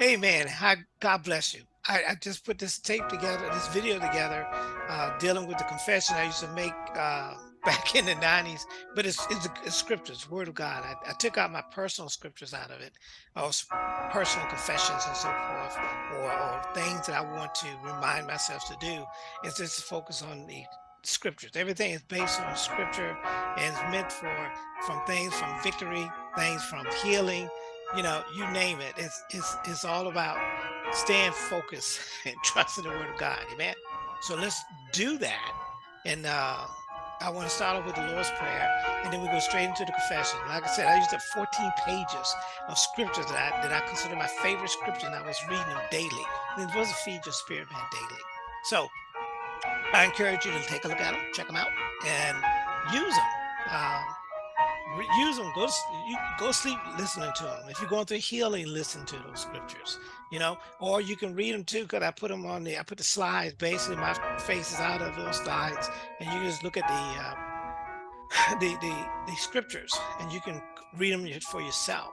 Amen. Hi, God bless you. I, I just put this tape together, this video together, uh, dealing with the confession I used to make uh, back in the 90s, but it's, it's, it's scriptures, word of God. I, I, took out my personal scriptures out of it, or personal confessions and so forth, or, or things that I want to remind myself to do. It's just to focus on the scriptures. Everything is based on scripture and it's meant for from things from victory, things from healing, you know, you name it. It's it's it's all about staying focused and trusting the word of God. Amen. So let's do that. And uh I want to start off with the Lord's Prayer, and then we go straight into the confession. Like I said, I used up 14 pages of scriptures that I, that I consider my favorite scripture, and I was reading them daily. And it was to feed your spirit man daily. So I encourage you to take a look at them, check them out, and use them. Um, use them. Go you go sleep listening to them. If you're going through healing, listen to those scriptures. You know, or you can read them too. Cause I put them on the I put the slides. Basically, my face is out of those slides, and you just look at the uh, the the the scriptures, and you can read them for yourself.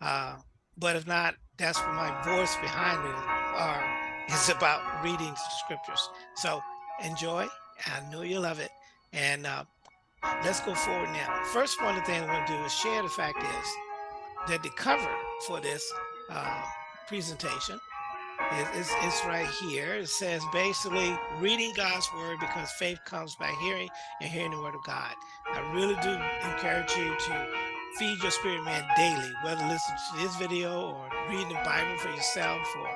Uh, but if not, that's what my voice behind it are is about reading the scriptures. So enjoy. I know you love it, and uh, let's go forward now. First one of the things I'm going to do is share the fact is that the cover for this uh, presentation is, is, is right here. It says basically reading God's word because faith comes by hearing and hearing the word of God. I really do encourage you to feed your spirit man daily, whether listen to this video or reading the Bible for yourself or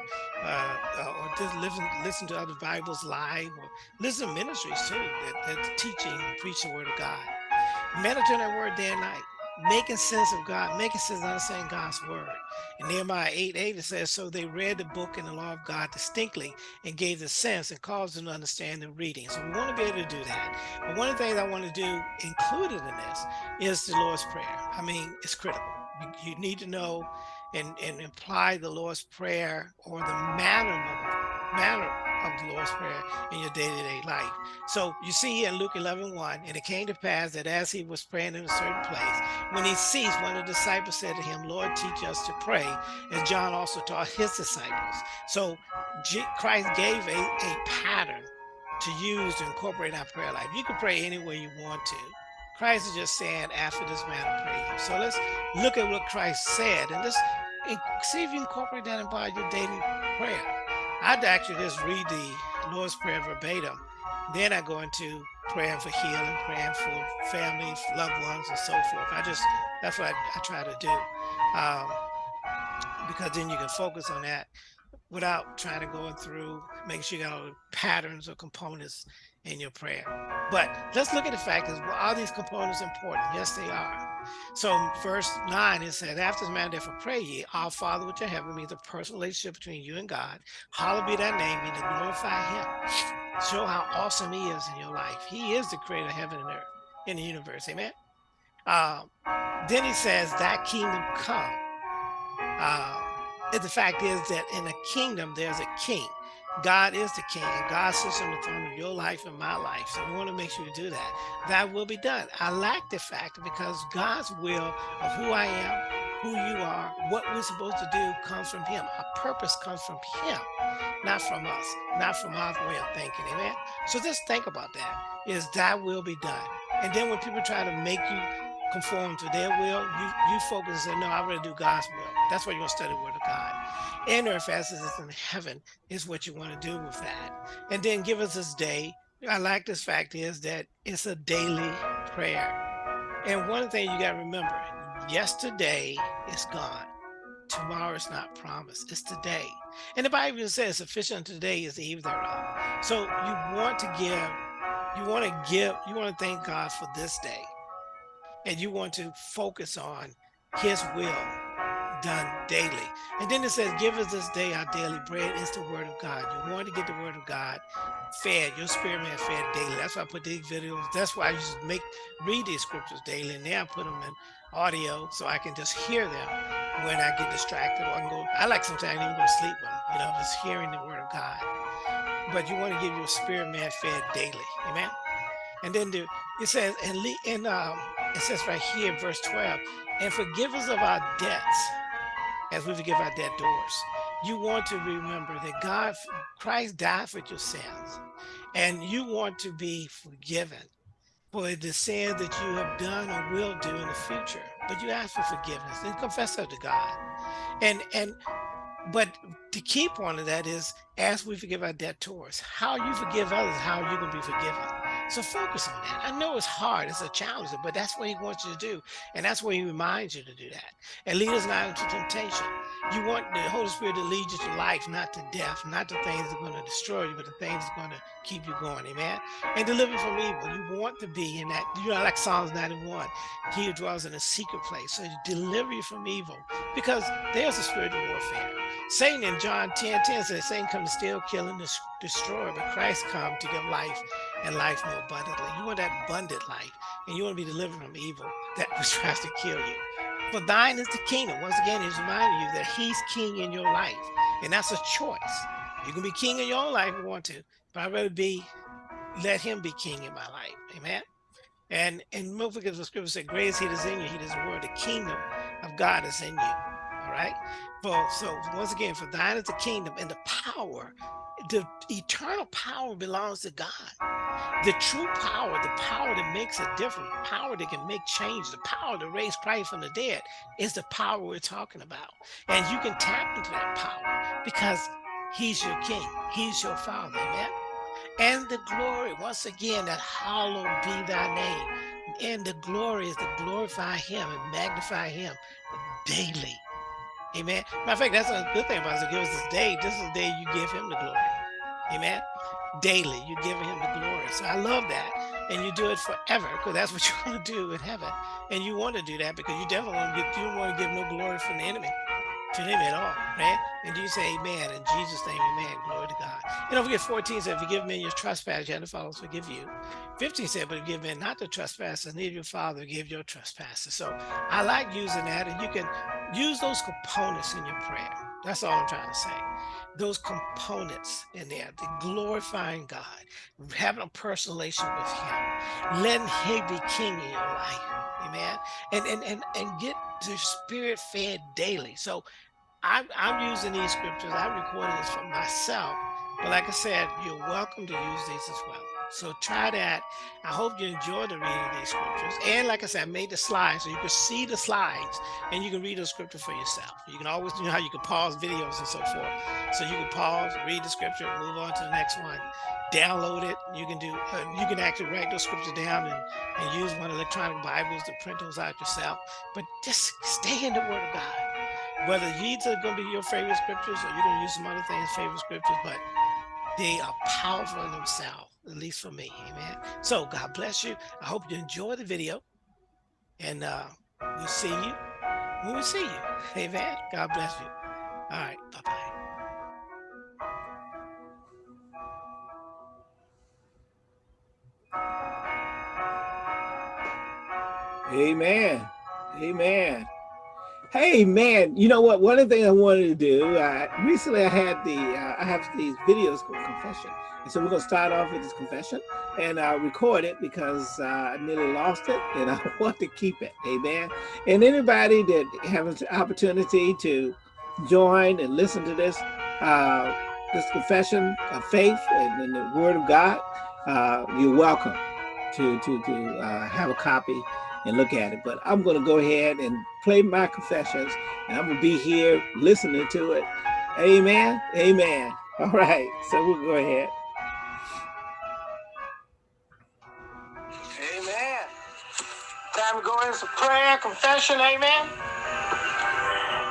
uh, uh, or just listen listen to other Bibles live or listen to ministries too that, that teaching and preaching the word of God. Meditate on that word day and night, making sense of God, making sense of understanding God's word. In Nehemiah 8, 8, it says, So they read the book and the law of God distinctly and gave the sense and caused them to understand the reading. So we want to be able to do that. But one of the things I want to do included in this is the Lord's Prayer. I mean, it's critical. You, you need to know and, and imply the Lord's Prayer or the manner of, manner of the Lord's Prayer in your day-to-day -day life. So you see here in Luke 11, 1, and it came to pass that as he was praying in a certain place, when he ceased, one of the disciples said to him, Lord, teach us to pray, as John also taught his disciples. So Christ gave a, a pattern to use to incorporate our prayer life. You can pray any way you want to. Christ is just saying, after this manner, pray. So let's look at what Christ said and let's see if you incorporate that into your daily prayer. I'd actually just read the Lord's Prayer verbatim. Then I go into praying for healing, praying for families, loved ones, and so forth. I just, that's what I, I try to do. Um, because then you can focus on that without trying to go through, making sure you got all the patterns or components in your prayer. But let's look at the fact is, well, are these components important? Yes, they are. So verse 9, it said, After this manner, therefore pray ye, Our Father which in heaven means a personal relationship between you and God. Hallowed be thy name, meaning to glorify him. Show how awesome he is in your life. He is the creator of heaven and earth, in the universe. Amen. Um, then he says, That kingdom come. Uh, the fact is that in a kingdom, there's a king. God is the king God sits on the throne of your life and my life. So we want to make sure we do that. That will be done. I like the fact because God's will of who I am, who you are, what we're supposed to do comes from him. Our purpose comes from him, not from us, not from our way of thinking. Amen. So just think about that. Is that will be done. And then when people try to make you conform to their will, you, you focus and say, no, I want to do God's will. That's why you're going to study the word of God. And earth as it is in heaven is what you want to do with that. And then give us this day. I like this fact is that it's a daily prayer. And one thing you got to remember, yesterday is gone. Tomorrow is not promised. It's today. And the Bible says sufficient today is the eve thereof. So you want to give, you want to give, you want to thank God for this day and you want to focus on his will done daily. And then it says, give us this day our daily bread. It's the word of God. You want to get the word of God fed, your spirit man fed daily. That's why I put these videos. That's why I used to make, read these scriptures daily. And now I put them in audio so I can just hear them when I get distracted or I can go, I like sometimes even go to sleep them, you know, just hearing the word of God. But you want to give your spirit man fed daily. Amen. And then the, it says, and, and um, it says right here, verse 12, and forgive us of our debts as we forgive our debtors. you want to remember that God, Christ died for your sins, and you want to be forgiven for the sin that you have done or will do in the future. But you ask for forgiveness and confess that to God. And and but to keep one of that is as we forgive our debtors, how you forgive others, how you can be forgiven. So focus on that. I know it's hard, it's a challenge, but that's what he wants you to do. And that's where he reminds you to do that. And lead us not into temptation. You want the Holy Spirit to lead you to life, not to death, not to things that are going to destroy you, but the things that are going to keep you going. Amen. And deliver from evil. You want to be in that, you know, like Psalms 91. He who dwells in a secret place. So deliver you from evil. Because there's a spiritual warfare. Satan in John 10, 10 says, Satan come to steal, kill, and destroy, but Christ come to give life and life more abundantly. You want that abundant life, and you want to be delivered from evil that tries to kill you. For thine is the kingdom. Once again, he's reminding you that he's king in your life. And that's a choice. You can be king in your own life if you want to, but I'd rather be, let him be king in my life. Amen. And and don't forget the scripture said, Great is he that's in you, he does the word, the kingdom of God is in you. Right. So once again, for thine is the kingdom and the power the eternal power belongs to God. The true power, the power that makes a difference, power that can make change, the power to raise Christ from the dead is the power we're talking about. And you can tap into that power because he's your king. He's your father, amen? And the glory, once again, that hallowed be thy name. And the glory is to glorify him and magnify him daily. Amen. Matter of fact, that's a good thing about us. Give us this day. This is the day you give him the glory. Amen. Daily, you're giving him the glory. So I love that. And you do it forever because that's what you want to do in heaven. And you want to do that because you definitely want to you want to give no glory from the enemy to them at all, right? And you say amen in Jesus' name, amen, glory to God. And don't forget 14 said, forgive men your trespass, you have to forgive you. 15 said, but forgive men not the trespasses, neither your father give your trespasses. So I like using that and you can use those components in your prayer. That's all I'm trying to say. Those components in there, the glorifying God, having a personal relation with him, letting him be king in your life. Amen. And and and, and get the spirit fed daily. So I'm, I'm using these scriptures. I'm recording this for myself. But like I said, you're welcome to use these as well. So try that. I hope you enjoy the reading of these scriptures. And like I said, I made the slides so you can see the slides and you can read the scripture for yourself. You can always, you know how you can pause videos and so forth. So you can pause, read the scripture, move on to the next one, download it. You can do, uh, you can actually write those scriptures down and, and use one of the electronic Bibles to print those out yourself. But just stay in the word of God. Whether these are going to be your favorite scriptures or you're going to use some other things, favorite scriptures, but they are powerful in themselves at least for me. Amen. So God bless you. I hope you enjoy the video. And uh, we'll see you when we see you. Amen. God bless you. All right. Bye-bye. Amen. Amen. Hey man, you know what? One of the things I wanted to do, uh, recently I had the, uh, I have these videos called confession. And so we're gonna start off with this confession and uh, record it because uh, I nearly lost it and I want to keep it, amen. And anybody that has an opportunity to join and listen to this, uh, this confession of faith and, and the word of God, uh, you're welcome to, to, to uh, have a copy and look at it. But I'm going to go ahead and play my confessions and I'm going to be here listening to it. Amen. Amen. All right. So we'll go ahead. Amen. Time to go into prayer, confession. Amen.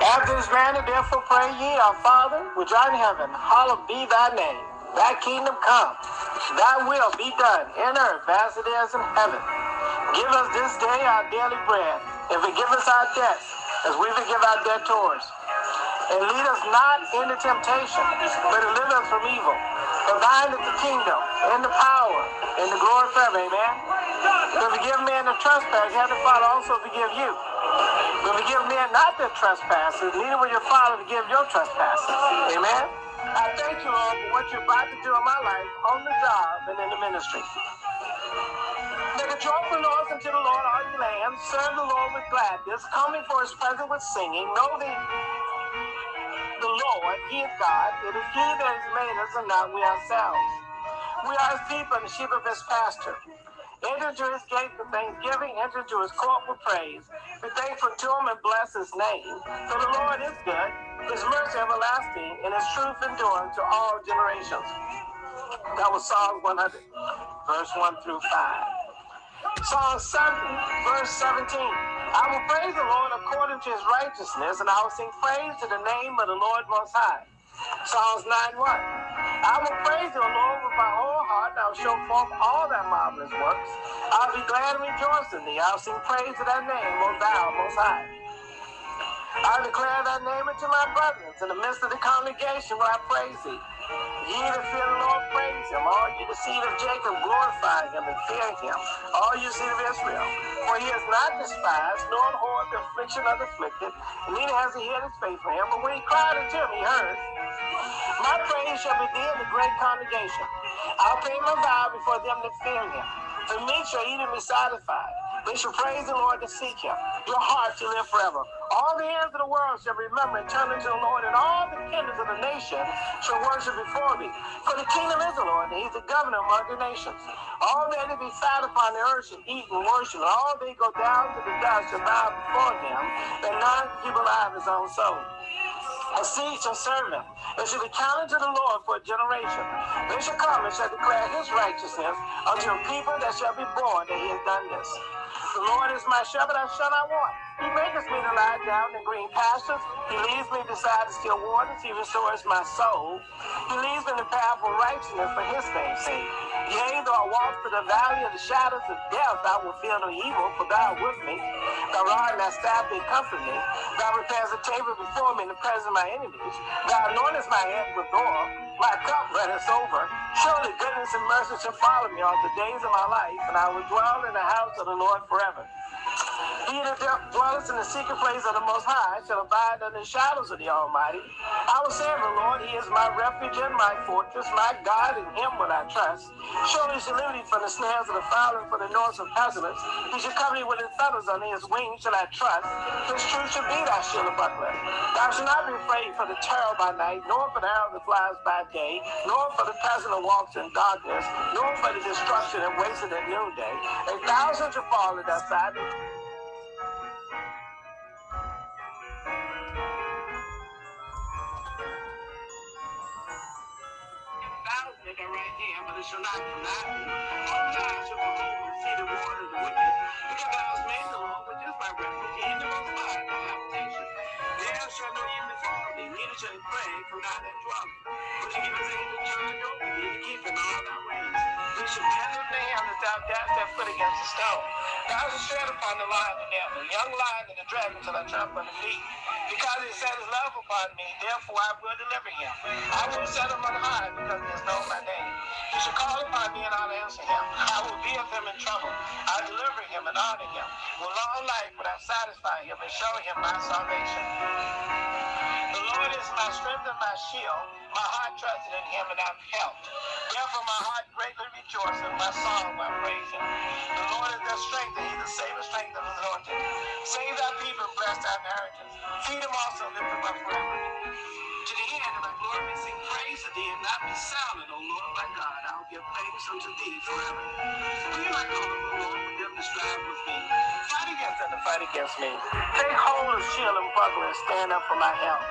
After this manner, therefore pray ye, our Father, which art in heaven, hallowed be thy name. Thy kingdom come. Thy will be done in earth as it is in heaven. Give us this day our daily bread, and forgive us our debts, as we forgive our debtors. And lead us not into temptation, but deliver us from evil. For thine is the kingdom, and the power, and the glory forever. Amen. To forgive men the trespass, have the Father also forgive you. But forgive men not their trespasses, neither will your Father forgive your trespasses. Amen. I thank you, Lord, for what you're about to do in my life, on the job, and in the ministry. Make a joyful noise unto the Lord, you lands. Serve the Lord with gladness. Come before his presence with singing. Know the, the the Lord. He is God. It is He that has made us and not we ourselves. We are His people and the sheep of His pasture. Enter into His gate with thanksgiving. Enter into His court with praise. Be thankful to Him and bless His name. For the Lord is good. His mercy everlasting and His truth enduring to all generations. That was Psalm 100, verse 1 through 5. Psalm 7, verse 17. I will praise the Lord according to his righteousness, and I will sing praise to the name of the Lord Most High. Psalms 9 1. I will praise the Lord with my whole heart, and I will show forth all thy marvelous works. I'll be glad and rejoice in thee. I'll sing praise to thy name, O thou Most High. I will declare thy name unto my brethren. In the midst of the congregation where I praise thee. Ye that fear the Lord, praise him. All ye the seed of Jacob, glorify him and fear him. All you seed of Israel. For he has not despised, nor abhorred the affliction of the afflicted, neither has he hid his face from him. But when he cried unto him, he heard. My praise shall be thee in the great congregation. I'll pay my vow before them that fear him. For me shall eat be satisfied. They shall praise the Lord to seek him. Your heart shall live forever. All the ends of the world shall remember and turn unto the Lord, and all the kingdoms of the nation shall worship before thee. For the kingdom is the Lord, and he's the governor among the nations. All that be fat upon the earth shall eat and worship, and all they go down to the dust shall bow before him, and none keep alive his own soul. A seed shall serve him. It shall be counted to the Lord for a generation. They shall come and shall declare his righteousness unto a people that shall be born that he has done this. The Lord is my shepherd, I shall not want. He maketh me to lie down in green pastures. He leads me beside the still waters. He restores my soul. He leads me in the path of righteousness for his name's sake. Yea, though I walk through the valley of the shadows of death, I will fear no evil, for thou art with me. Thy rod and thy staff, they comfort me. Thou preparest a table before me in the presence of my enemies. Thou anointest my head with oil. My cup runneth over. Surely goodness and mercy shall follow me all the days of my life, and I will dwell in the house of the Lord forever. He that dwelleth in the secret place of the Most High shall abide under the shadows of the Almighty. I will say of the Lord, He is my refuge and my fortress, my God, in Him will I trust. Surely shall deliver from the snares of the fowler and from the noise of pestilence. He shall cover thee with His feathers, under His wings shall I trust. His truth shall be thy shield and buckler. Thou shalt not be afraid for the terror by night, nor for the arrow that flies by day, nor for the pestilence that walks in darkness, nor for the destruction that wasted at noonday. A thousand shall fall at thy side. At right hand, but it shall not nigh thee. All eyes shall behold and see the reward of the wicked. Because thou hast made the Lord, which is my refuge, the most high, thy habitation. There shall no evil befall thee, neither shall it plague from thy dwelleth. But he giveth his angels charge over thee to keep in all thy ways. Tend in the hand that thou dash thy foot against the stone. Thou shalt tread upon the lion and the young lion and the dragon till I trample under feet. Because he set his love upon me, therefore I will deliver him. I will set him on high because he has known my name. He shall call upon me and I'll answer him. I will be with him in trouble. I'll deliver him and honor him. With long life will I satisfy him and show him my salvation. The Lord is my strength and my shield. My heart trusted in him and I'm helped. Therefore my heart greatly rejoices and my song will praise him. The Lord is their strength and he's the saving strength of his anointed. Save thy people and bless thy inheritance. Feed them also, lift them up forever. To the end of my glory sing praise to thee and not be silent, O Lord my God. I will give thanks unto thee forever. Be my God, O Lord, with them that strive with me. Fight against them that fight against me. Take hold of shield and buckler and stand up for my help.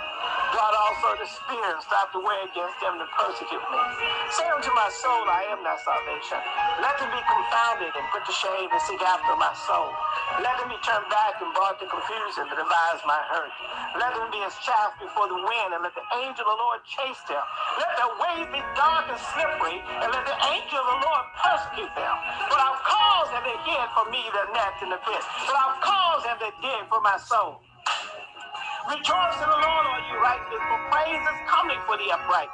God also the spear and stop the way against them that persecute me. Say unto my soul, I am thy salvation. Let them be confounded and put to shame and seek after my soul. Let them be turned back and brought to confusion to devise my hurt. Let them be as chaff before the wind, and let the angel of the Lord chase them. Let their ways be dark and slippery, and let the angel of the Lord persecute them. But I've caused have they hid for me the net and the pit. But I've caused have they dig for my soul. Rejoice in the Lord, all you righteous, for praise is coming for the upright.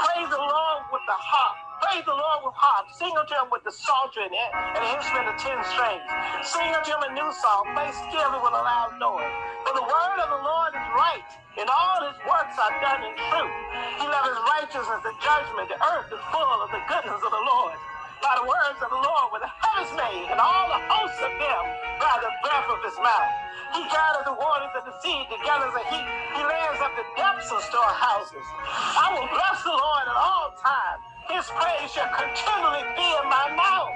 Praise the Lord with the harp. Praise the Lord with harp. Sing unto him with the psaltery and, and the instrument of ten strings. Sing unto him a new song. Play skillfully with a loud noise. For the word of the Lord is right, and all his works are done in truth. He loves righteousness and judgment. The earth is full of the goodness of the Lord. By the words of the Lord were the heavens made, and all the hosts of them by the breath of his mouth. He gathers the waters of the sea together as a heap. He layers up the depths of storehouses. I will bless the Lord at all times. His praise shall continually be in my mouth.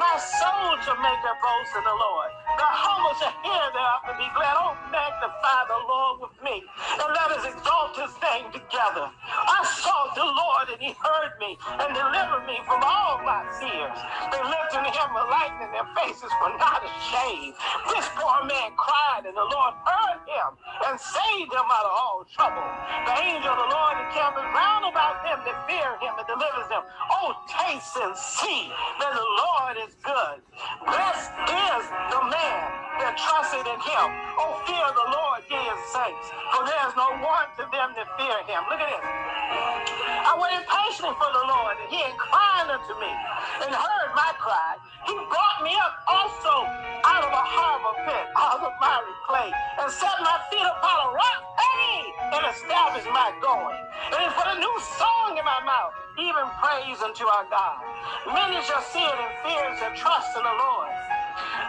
My soul shall make her boast in the Lord. The humble shall hear thereof and be glad. Oh, magnify the Lord with me, and let us exalt his name together. I sought the Lord, and he heard me and delivered me from all my fears. They lifted him a light, and their faces were not ashamed. This poor man cried, and the Lord heard him and saved him out of all trouble. The angel of the Lord encampeth round about them that fear him and delivers them. Oh, taste and see that the Lord is good. Blessed is the man that trusted in him. Oh, fear the Lord, ye saints, for there is no want to them that fear him. Look at this. I waited patiently for the Lord, and he inclined unto me and heard my cry. He brought me up also out of a harbor pit, out of miry clay, and set my feet upon a rock, hey, and established my going. And he put a new song in my mouth, even praise unto our God. Many shall see it and fear and trust in the Lord.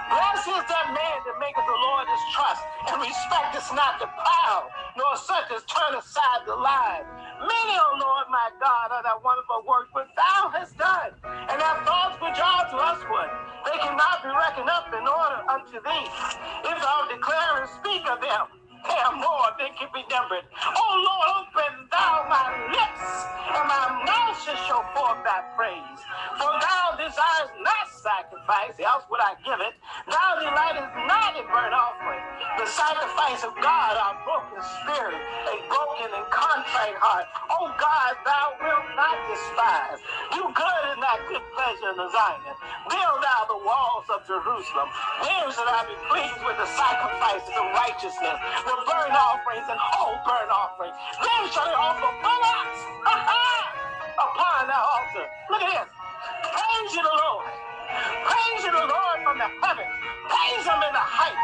Blessed is that man that maketh the Lord his trust, and respecteth not the proud, nor such as turn aside the lie. Many, O Lord my God, are that wonderful works which thou hast done, and thy thoughts which are to usward. They cannot be reckoned up in order unto thee. If thou declare and speak of them, more than can be numbered. Oh Lord, open thou my lips, and my mouth shall show forth thy praise. For thou desirest not sacrifice, else would I give it. Thou delightest not in burnt offering. The sacrifice of God, our broken spirit, a broken and contrite heart. Oh God, thou wilt not despise. Do good in thy good pleasure in the Zion. Build thou the walls of Jerusalem. There shall I be pleased with the sacrifices of righteousness, the burnt offerings and whole burnt offerings. Then shall they offer bullocks upon the altar. Look at this. Praise you, the Lord. Praise you, the Lord, from the heavens. Praise him in the height.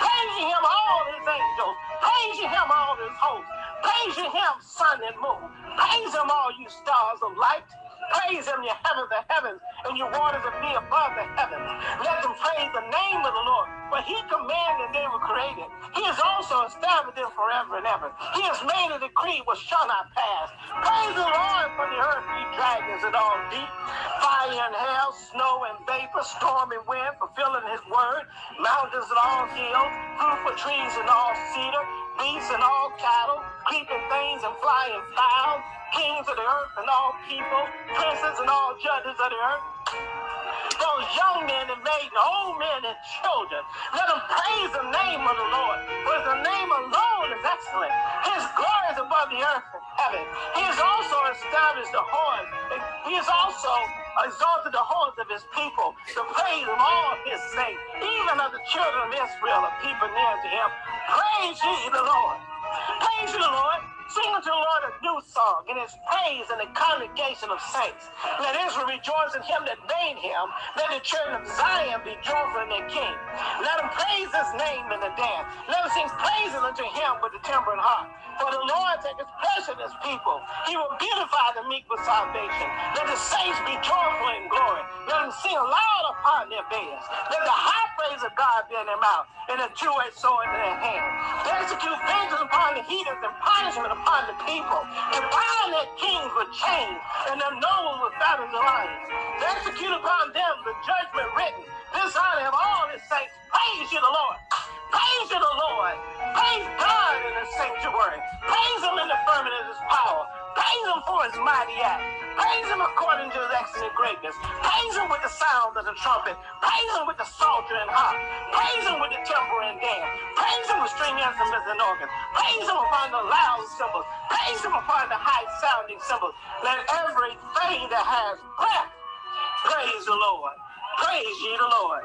Praise you him, all his angels. Praise you him, all his hosts. Praise you him, sun and moon. Praise him, all you stars of light. Praise him, you heavens of heavens, and you waters that be above the heavens. Let them praise the name of the Lord. For he commanded and they were created. He has also established them forever and ever. He has made a decree which shall not pass. Praise the Lord for the earth, ye dragons and all deep. Fire and hail, snow and vapor, storm and wind, fulfilling his word. Mountains and all hills, fruitful trees and all cedar, beasts and all cattle, creeping things and flying fowl, kings of the earth and all people, princes and all judges of the earth, those young men and maidens, old men and children. Let them praise the name of the Lord, for the name alone is excellent. His glory is above the earth and heaven. He has also established the horn. He has also exalted the horns of his people to praise of all his saints, even of the children of Israel, a people near to him. Praise ye the Lord. Praise ye the Lord. Sing unto the Lord a new song in his praise in the congregation of saints. Let Israel rejoice in him that made him. Let the children of Zion be joyful in their king. Let them praise his name in the dance. Let them sing praises unto him with the timbrel and harp. For the Lord taketh pleasure in his people. He will beautify the meek with salvation. Let the saints be joyful in glory. Let them sing aloud upon their beds. Let the high praise of God be in their mouth and a two-edged sword in their hand. They execute vengeance upon the heathens and punishment upon the people, and bind their kings with chains, and their nobles with fetters of lions. To execute upon them the judgment written. This honor of all his saints. Praise you, the Lord. Praise you, the Lord. Praise God in the sanctuary. Praise him in the firmament of his power. Praise him for his mighty act. Praise him according to his excellent greatness. Praise him with the sound of the trumpet. Praise him with the psalter and harp. Praise him with the timbrel and dance. Praise him with string instruments and organs. Praise him upon the loud cymbals. Praise him upon the high sounding cymbals. Let everything that has breath praise the Lord. Praise ye the Lord.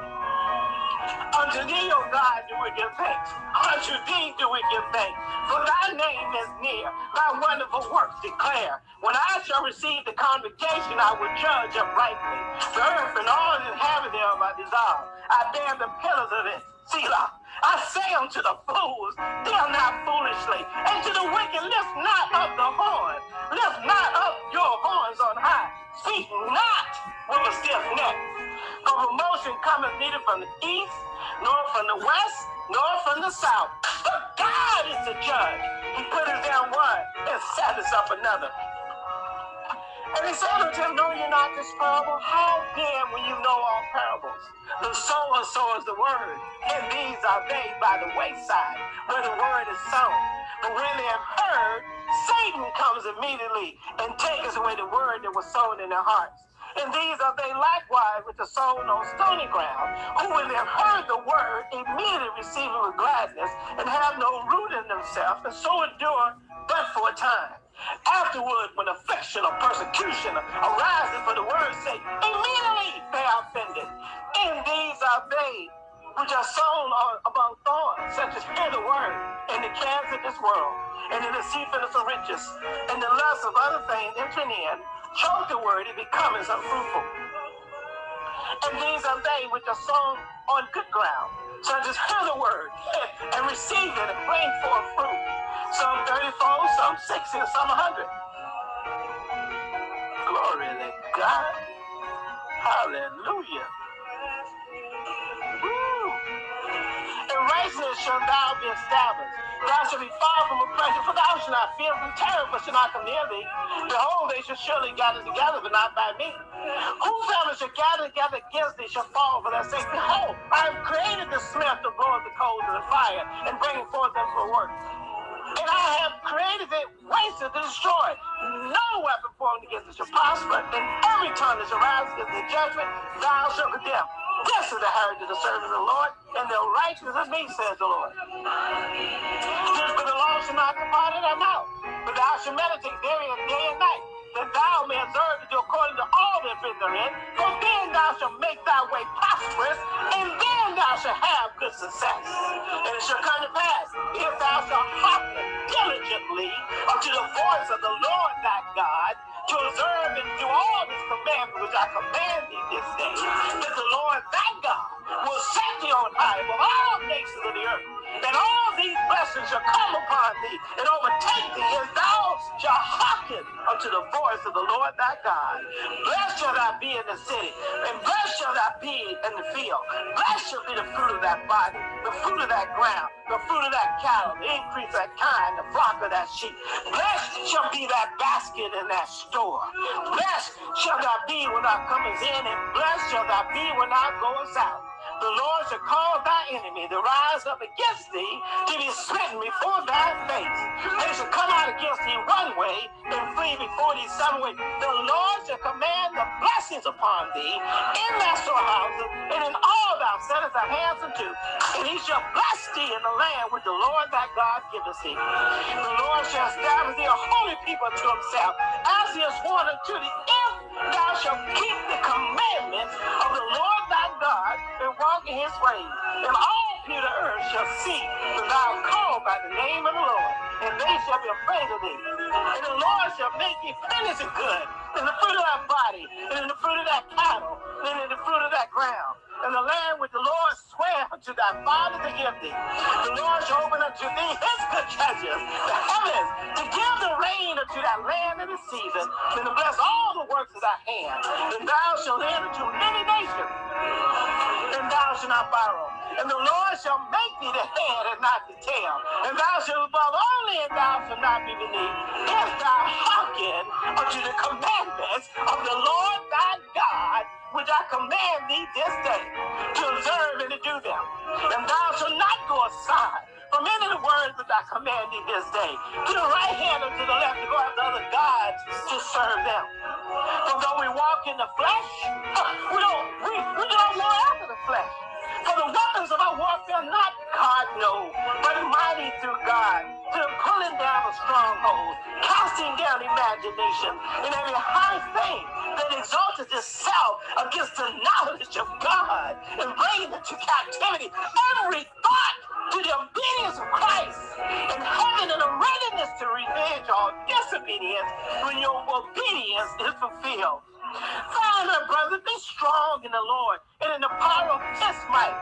Unto thee, O God, do we give thanks. Unto thee do we give thanks. For thy name is near. Thy wonderful works declare. When I shall receive the congregation, I will judge uprightly. The earth and all the inhabitants thereof I desire. I bear the pillars of it. Selah. I say unto the fools, deal not foolishly, and to the wicked, lift not up the horn. Lift not up your horns on high. Speak not with a stiff neck. Promotion cometh neither from the east, nor from the west, nor from the south. But God is the judge. He put us down one and setteth up another. And he said unto him, Know ye not this parable? How then will you know all parables? The sower sows the word, and these are they by the wayside, where the word is sown. But when they have heard, Satan comes immediately and takes away the word that was sown in their hearts. And these are they likewise which are sown on stony ground, who when they have heard the word, immediately receive it with gladness, and have no root in themselves, and so endure but for a time. Afterward, when affliction or persecution arises for the word's sake, immediately they are offended. And these are they which are sown among thorns, such as hear the word, and the cares of this world, and in the deceitfulness of riches, and the lust of other things entering in, choke the word, it becomes unfruitful. And these are they which are sown on good ground, such just hear the word and receive it and bring forth fruit. Some 30 fold, some 60, and some 100. Glory to God. Hallelujah. Woo. In righteousness shall thou be established. Thou shalt be far from oppression, for thou shalt not fear from terror, but shall not come near thee. Behold, they shall surely gather together, but not by me. Whosoever shall gather together against thee shall fall for their sake. Behold, I have created the smith to blow the coals of the fire and bring forth them for work. And I have created it wasted to destroy. No weapon formed against it shall prosper, and every tongue that shall rise against the judgment, thou shalt condemn. This is the heritage of the servants of the Lord, and the righteousness of me, says the Lord. Just for the law shall not depart thy mouth, but thou shalt meditate therein day and night, that thou may observe to do according to all that is therein, for then thou shalt make thy way prosperous, and then thou shalt have good success. And it shall come to pass, if thou shalt hearken diligently unto the voice of the Lord thy God, to observe and do all this commandment which I command thee this day, that the Lord thy God will set thee on high above all nations of the earth, and all these blessings shall come upon thee and overtake thee as thou shalt hearken unto the voice of the Lord thy God. Blessed shall thou be in the city, and blessed shall thou be in the field. Blessed shall be the fruit of that body, the fruit of that ground, the fruit of that cattle, the increase of that kind, the flock of that sheep. Blessed shall be that basket in that store. Blessed shall thou be when thou comest in, and blessed shall thou be when thou goest out. The Lord shall cause thy enemy to rise up against thee to be smitten before thy face. They shall come out against thee one way and flee before thee seven ways. The Lord shall command the blessings upon thee in thy storehouses and in all thou settest thy hands unto. And he shall bless thee in the land which the Lord thy God giveth thee. The Lord shall establish thee a holy people to himself, as he has sworn unto thee, if thou shalt keep the commandments of the Lord thy God and walk in his ways. And all people earth shall see that thou called by the name of the Lord, and they shall be afraid of thee. And the Lord shall make thee plenty good in the fruit of thy body, and in the fruit of thy cattle, and in the fruit of thy ground and the land which the Lord sware to thy father to give thee. The Lord shall open unto thee his good treasures, the heavens, to give the rain unto thy land in the season, and to bless all the works of thy hand. And thou shalt lend unto many nations, and thou shalt not borrow. And the Lord shall make thee the head and not the tail. And thou shalt above only, and thou shalt not be beneath. If thou hearken unto the commandments of the Lord thy God, which I command thee this day to observe and to do them. And thou shalt not go aside from any of the words that I command thee this day, to the right hand or to the left, to go after other gods to serve them. For though we walk in the flesh, we don't we, we don't walk after the flesh. For the weapons of our warfare are not God, no, but mighty through stronghold, casting down imagination, and every high thing that exalted itself against the knowledge of God, and bringing into captivity every thought to the obedience of Christ, and having a readiness to revenge all disobedience when your obedience is fulfilled. Father, brother, be strong in the Lord and in the power of his might.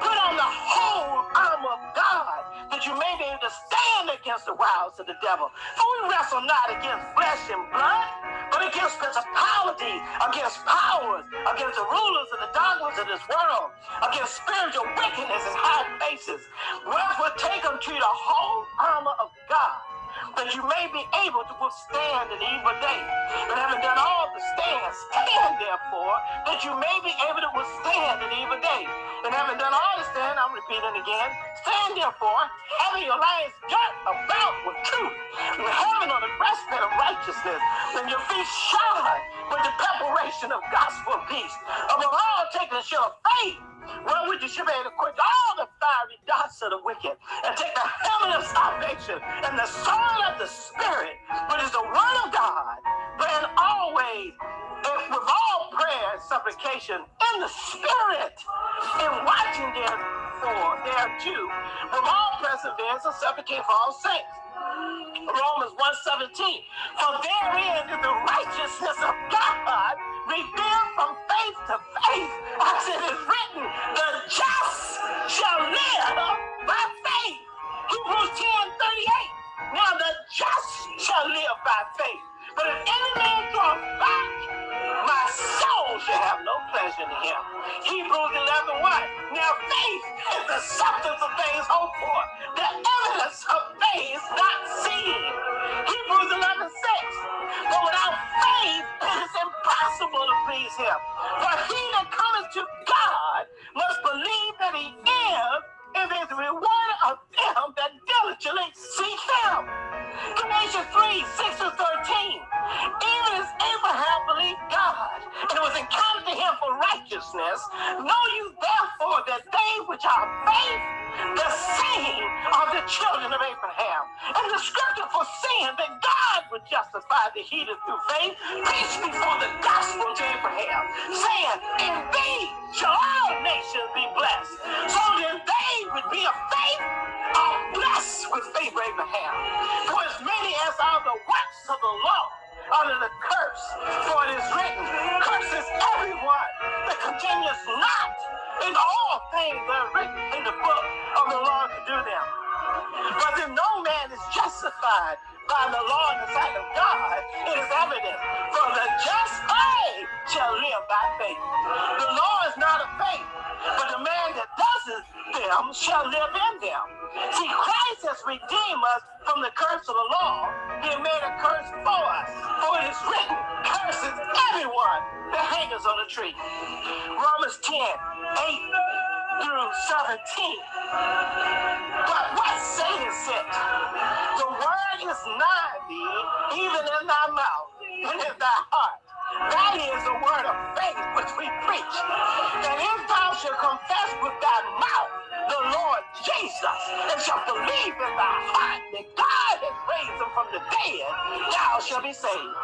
Put on the whole armor of God that you may be able to stand against the wiles of the devil. For we wrestle not against flesh and blood, but against principalities, against powers, against the rulers of the darkness of this world, against spiritual wickedness in high places. Wherefore take unto you the whole armor of God that you may be able to withstand an evil day. And having done all to stand, stand therefore, that you may be able to withstand an evil day. And having done all to stand, I'm repeating again, stand therefore, having your lives girt about with truth, and having on the breastplate of righteousness, and your feet shod with the preparation of gospel peace. Above all, taking the shield of faith, wherewith you should be able to quench all the fiery darts of the wicked, and take the helmet of salvation and the sword of the Spirit, which is the word of God, praying always with all prayer and supplication in the Spirit, and watching therefore thereto with all perseverance and supplication for all saints. Romans 1:17. For therein is the righteousness of God revealed from faith to faith, as it is written, the just shall live by faith. Hebrews 10:38. Now the just shall live by faith. But if any man draws back, my soul shall have no pleasure in him. Hebrews 11 1. Now faith is the substance of things hoped for, the evidence of things not seen. Hebrews 11 6. But without faith it is impossible to please him. For he that cometh to God must believe that he is nigh thee, even in thy mouth and in thy heart. That is the word of faith which we preach. And if thou shalt confess with thy mouth the Lord Jesus and shalt believe in thy heart that God has raised him from the dead, thou shalt be saved.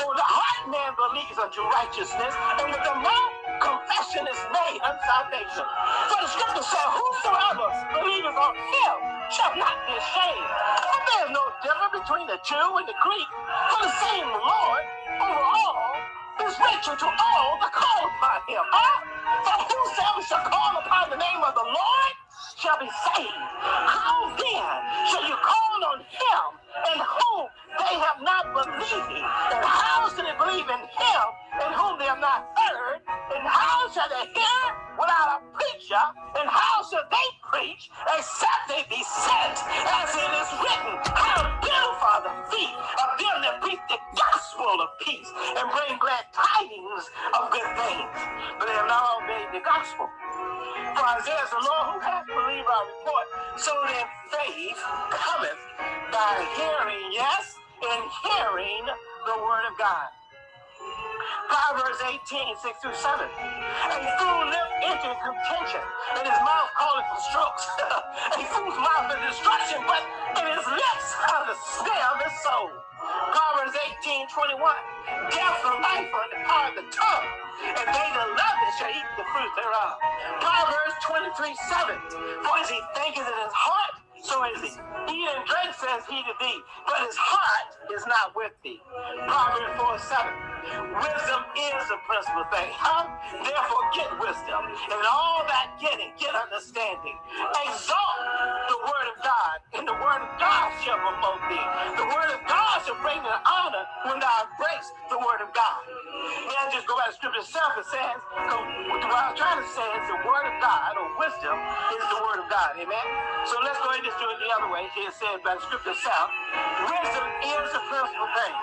For the heart man believes unto righteousness, and with the mouth confession is made unto salvation. For the scripture says, Whosoever believeth on him shall not be ashamed. And there is no difference between the Jew and the Greek, for the same Lord over all is rich unto all that call upon him. Huh? For whosoever shall call upon the name of the Lord shall be saved. How then shall you call on him in whom they have not believed? And how shall they believe in him in whom they have not heard? And how shall they hear without a preacher? And how shall they preach except they be sent? As it is written, how beautiful are the feet of them that preach the gospel of peace and bring glad tidings of good things. But they have not obeyed the gospel. For Isaiah the Lord who hath believed our report, so then faith cometh by hearing, yes, and hearing the word of God. Proverbs 18, 6 through 7. A fool lips into contention, and his mouth calleth for strokes. a fool's mouth is destruction, but in his lips are the snare of his soul. Proverbs 18, 21. Death and life are in the power of the tongue, and they that love it shall eat the fruit thereof. Proverbs 23, 7. For as he thinketh in his heart, so is he. Eat and drink, says he to thee, but his heart is not with thee. Proverbs 4, 7. Wisdom is the principal thing. Huh? Therefore, get wisdom. And all that getting, get understanding. Exalt the word of God, and the word of God shall promote thee. The word of God shall bring the honor when thou embrace the word of God. Now just go by the scripture itself. It says, what I'm trying to say is the word of God, or wisdom, is the word of God. Amen? So let's go ahead and just do it the other way. It says by the scripture itself, wisdom is the principal thing.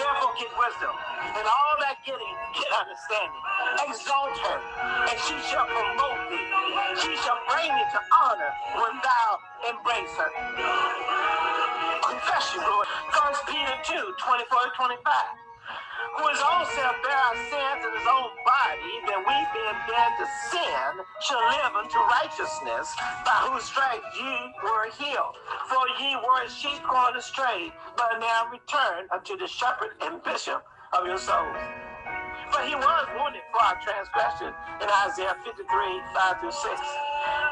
Therefore, get wisdom. And all that getting, get understanding. Exalt her, and she shall promote thee. She shall bring thee to honor when thou embrace her. Confession, Lord. First Peter 2, 24 25 who own self bare our sins in his own body, that we being dead to sin shall live unto righteousness, by whose stripes ye were healed. For ye were sheep going astray, but now return unto the shepherd and bishop of your souls. But he was wounded for our transgression in Isaiah 53, 5 through 6.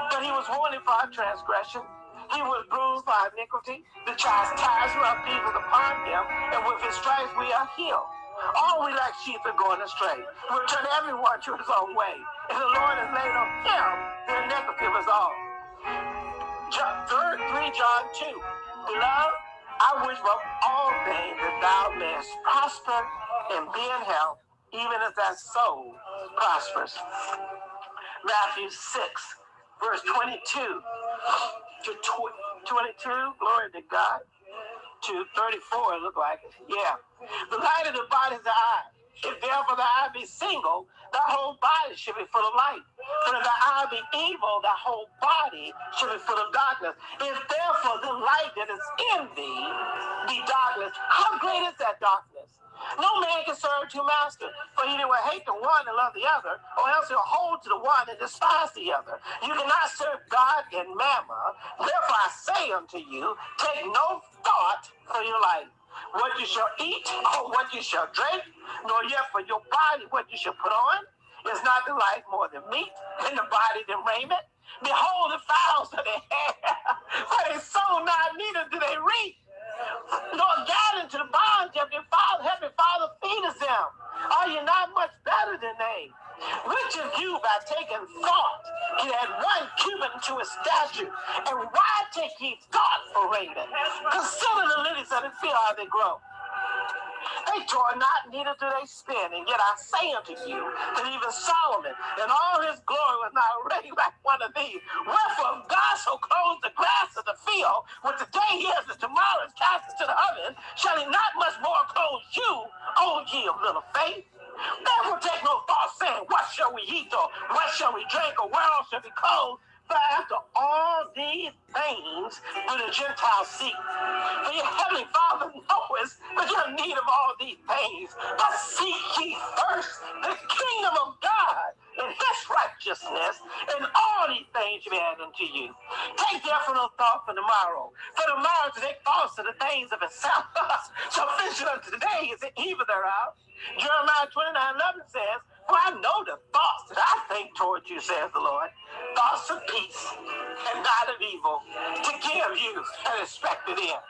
But he was wounded for our transgression. He was bruised for our iniquity. The chastisement of peace was upon him, and with his stripes we are healed. All we like sheep are going astray. We turn everyone to his own way. And the Lord has laid on him the iniquity of us all. John, 3, 3 John 2. Beloved, I wish above all things that thou mayest prosper and be in health, even as thy soul prospers. Matthew 6, verse 22 to 22. Glory to God to 34, it looked like. Yeah. The light of the body is the eye. If therefore the eye be single, the whole body should be full of light. But if the eye be evil, the whole body should be full of darkness. If therefore the light that is in thee be darkness, how great is that darkness? No man can serve two masters, for either will hate the one and love the other, or else he'll hold to the one and despise the other. You cannot serve God and mammon. Therefore I say unto you, take no thought for your life, what you shall eat or what you shall drink, nor yet for your body what you shall put on. Is not the life more than meat, and the body than raiment? Behold the fowls of the air, for they sow not, neither do they reap nor gather into the bonds of your father, heavenly father, feed us them. Are you not much better than they? Which of you, by taking thought, can add one cubit to his statue? And why take ye thought for raiment? Consider the lilies of the field how they grow. They toil not, neither do they spin. And yet I say unto you that even Solomon in all his glory was not arrayed like one of these. Wherefore God so clothes the grass of the field, which today is and tomorrow is cast into the oven, shall he not much more clothe you, O ye of little faith? Therefore take no thought, saying, What shall we eat, or what shall we drink, or where shall we clothe? For after all these things do the Gentiles seek. For your heavenly Father knows that you're in need of all these things. But seek ye first the kingdom of God and his righteousness, and all these things shall be added unto you. Take therefore no thought for tomorrow. For tomorrow to take thoughts of the things of itself. Sufficient unto the day is the evil thereof. Jeremiah 29 11 says, For I know the thoughts that I think towards you, says the Lord. Thoughts of peace and not of evil, to give you an expected end.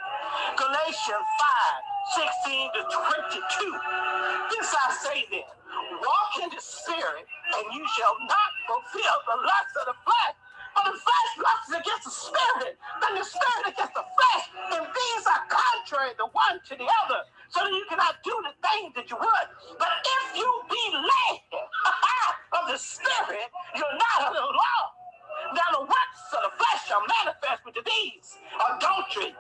Galatians 5 16 to 22. This I say then walk in the spirit, and you shall not fulfill the lust of the flesh. For the flesh lusts against the spirit, and the spirit against the flesh. And these are contrary the one to the other, so that you cannot do the things that you would. But if you be led of the spirit, you're not under the law. Now the works of the flesh shall manifest with these adultery,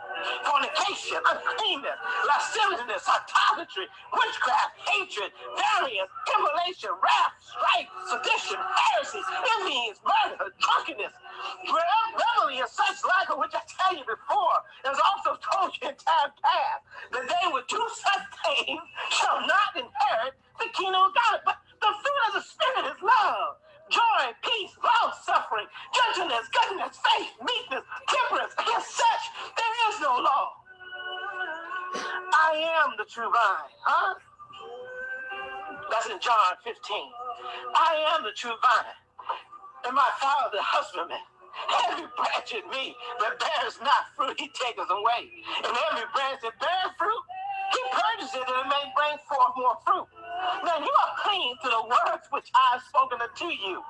fornication, uncleanness, lasciviousness, idolatry, witchcraft, hatred, variance, emulation, wrath, strife, sedition, heresy, envyings, murder, drunkenness, revelry, and such like which I tell you before, as also told you in time past, that they would do such things shall not inherit the kingdom of God. But the fruit of the Spirit is love joy, peace, long suffering, gentleness, goodness, faith, meekness, temperance. Against such there is no law. I am the true vine, huh? That's in John 15. I am the true vine, and my father the husbandman. Every branch in me that bears not fruit, he taketh away. And every branch that bears fruit, he purges it and it may bring forth more fruit. Now you are clean to the words which I have spoken unto you.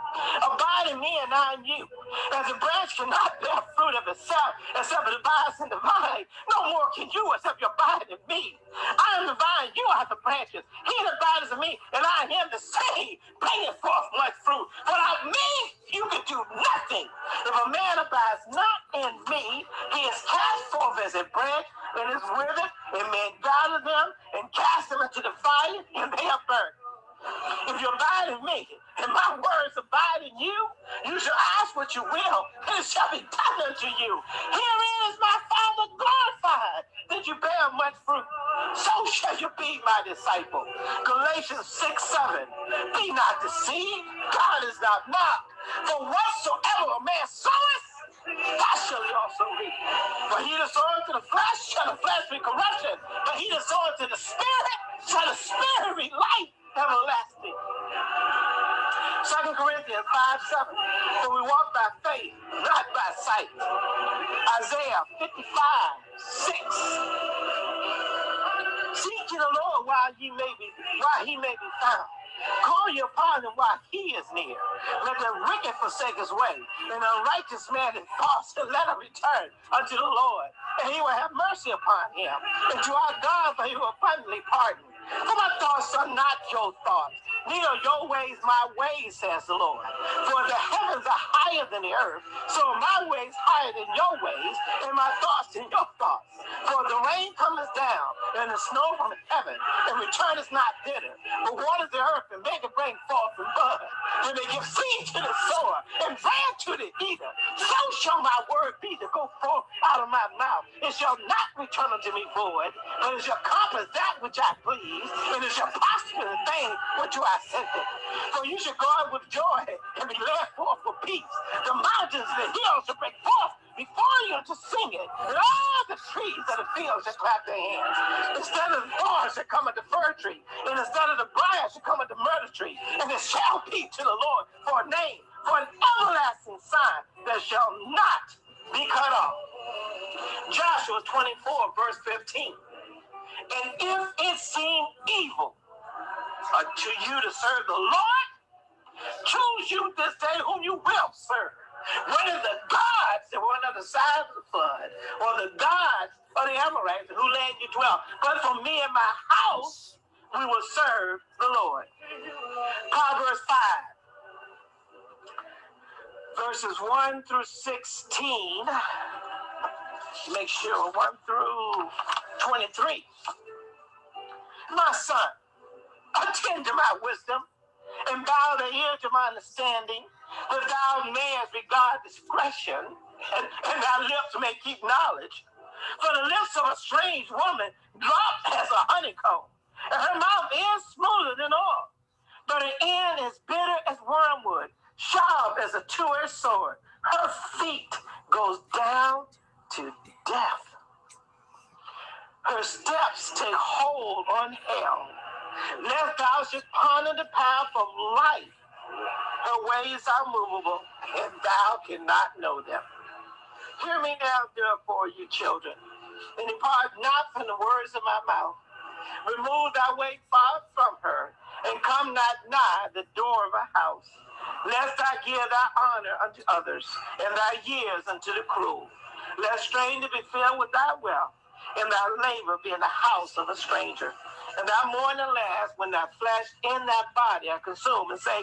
Abide in me and I in you. As a branch cannot bear fruit of itself except it abides in the vine, no more can you except you abide in me. I am the vine, you are the branches. He that abides in me, and I am the same, bringing forth much fruit. Without me, you can do nothing. If a man abides not in me, he is cast forth as a branch and is withered, and men gather them and cast them into the fire, and they are burnt. If you abide in me, and my words abide in you, you shall ask what you will, and it shall be done unto you. Herein is my Father glorified, that you bear much fruit. So shall you be my disciple. Galatians 6 7. Be not deceived, God is not mocked. For whatsoever a man soweth, that shall he also reap. For he that soweth to the flesh shall the flesh be corruption, but he that soweth to the spirit shall the spirit be life everlasting. Second Corinthians 5 7. For we walk by faith, not by sight. Isaiah 55 6. Seek ye the Lord while ye may be while he may be found. Call you upon him while he is near. Let the wicked forsake his way, and the righteous man is false, and let him return unto the Lord, and he will have mercy upon him. And to our God, for he will abundantly pardon. For my thoughts are not your thoughts, neither your ways my ways, says the Lord. For the heavens are higher than the earth, so my ways higher than your ways, and my thoughts than your thoughts. For the rain cometh down, and the snow from heaven, and returneth not thither, but waters the earth, and make it bring forth and bud, and they give seed to the sower, and bread to the eater. So shall my word be to go forth out of my mouth. It shall not return unto me void, but it shall accomplish that which I please and it shall prosper the thing which you have sent it. For you shall out with joy and be led forth for peace. The mountains and the hills shall break forth before you to sing it, and all the trees of the field shall clap their hands. Instead of the thorns shall come at the fir tree, and instead of the briar shall come at the myrtle tree, and it shall be to the Lord for a name, for an everlasting sign that shall not be cut off. Joshua 24, verse 15. And if it seem evil unto you to serve the Lord, choose you this day whom you will serve. Whether the gods that were on the side of the flood, or the gods of the Amorites who land you dwell. But for me and my house, we will serve the Lord. Proverbs 5, verses 1 through 16. Make sure 1 through 23. My son, attend to my wisdom and bow the ear to my understanding, thou mayest regard discretion and, and thy lips may keep knowledge. For the lips of a strange woman drop as a honeycomb, and her mouth is smoother than oil, but her end is bitter as wormwood, sharp as a two-edged sword. Her feet goes down to death. Her steps take hold on hell. Lest thou should ponder the path of life. Her ways are movable, and thou cannot know them. Hear me now, therefore, you children, and depart not from the words of my mouth. Remove thy way far from her, and come not nigh the door of a house, lest I give thy honor unto others, and thy years unto the cruel. Lest stranger be filled with thy wealth, and thy labor be in the house of a stranger. And thy mourning last when thy flesh in thy body are consumed, and say,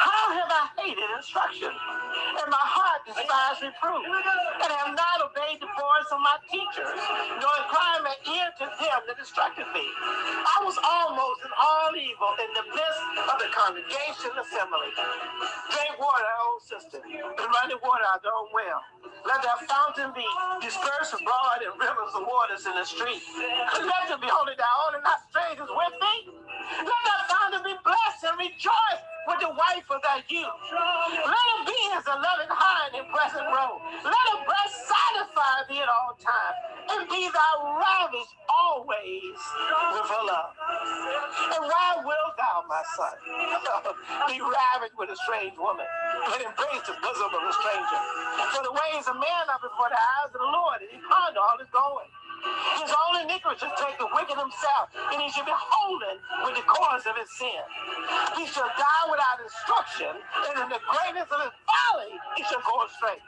how have I hated instruction, and my heart despised reproof, and have not obeyed the voice of my teachers, nor inclined my ear to them that instructed me. I was almost in all evil in the midst of the congregation assembly. Drink water, old sister, and running water out their own well. Let that fountain be dispersed abroad in rivers of waters in the street. Let them be holy thou only not strangers with thee. Let that fountain be blessed and rejoice with the wife of thy youth. Let her be as a loving hind in present row. Let her breast satisfy thee at all times, and be thou ravished always with her love. And why wilt thou, my son, be ravished with a strange woman, and embrace the bosom of a stranger? For the ways of man are before the eyes of the Lord, and he ponder all his going. His only iniquity shall take the wicked himself, and he shall be holden with the cords of his sin. He shall die without instruction, and in the greatness of his folly he shall go astray.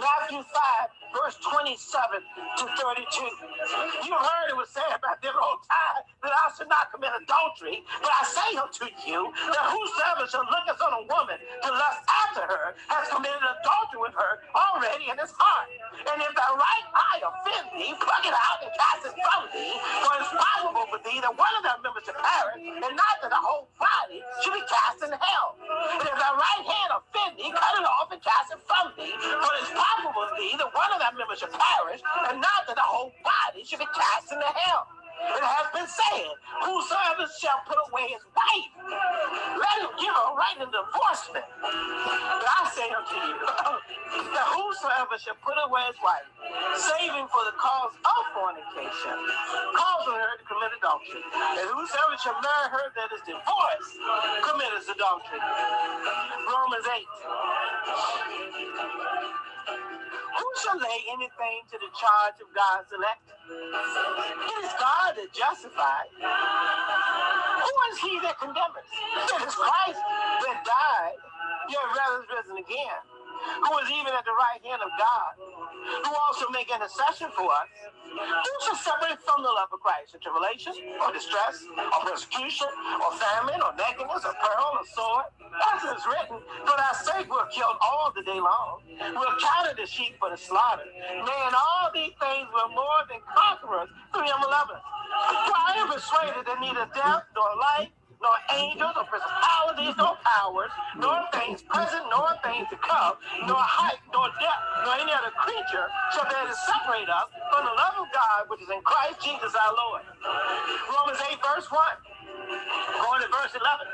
Matthew 5, verse 27 to 32. You heard it was said about them old time that I should not commit adultery, but I say unto you that whosoever shall look on a woman to lust after her has committed adultery with her already in his heart. And if thy right eye offend thee, pluck it out and cast it from thee, for it's probable for thee that one of thy members should perish, and not that the whole body should be cast in hell. And if thy right hand offend thee, cut it off and cast it from thee, for it's probable for thee that one of thy members should perish, and not that the whole body should be cast into hell. It has been said, Whosoever shall put away his wife, let him give her right in divorcement. But I say unto you, that whosoever shall put away his wife, saving for the cause of fornication, causing her to commit adultery. And whosoever shall marry her that is divorced, commits adultery. Romans 8. Who shall lay anything to the charge of God's elect? It is God that justifies. Who is he that condemns? It is Christ that died, yet rather is risen again who is even at the right hand of God, who also make intercession for us, who shall separate from the love of Christ? A tribulation, or distress, or persecution, or famine, or nakedness, or peril, or sword? As it is written, for thy sake we're killed all the day long. We're counted as sheep for the slaughter. Nay, in all these things we're more than conquerors through him who loved us. For I am persuaded that neither death, nor life, nor angels, nor principalities, nor powers, nor things present, nor things to come, nor height, nor depth, nor any other creature shall be able to separate us from the love of God which is in Christ Jesus our Lord. Romans 8, verse 1. Going to verse 11.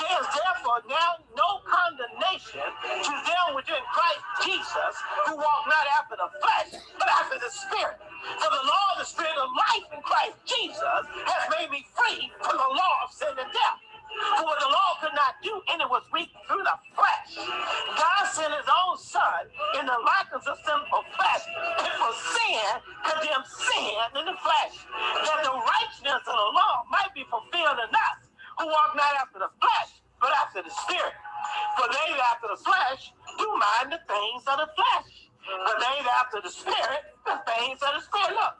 There is therefore now no condemnation to them which are in Christ Jesus, who walk not after the flesh, but after the Spirit. For the law of the Spirit of life in Christ Jesus has made me free from the law of sin and death. For what the law could not do, and it was weak through the flesh. God sent his own son in the likeness of sinful flesh, and for sin condemned sin in the flesh, that the righteousness of the law might be fulfilled in us, who walk not after the flesh, but after the spirit. For they that after the flesh do mind the things of the flesh, but they that after the spirit, the things of the spirit. Look,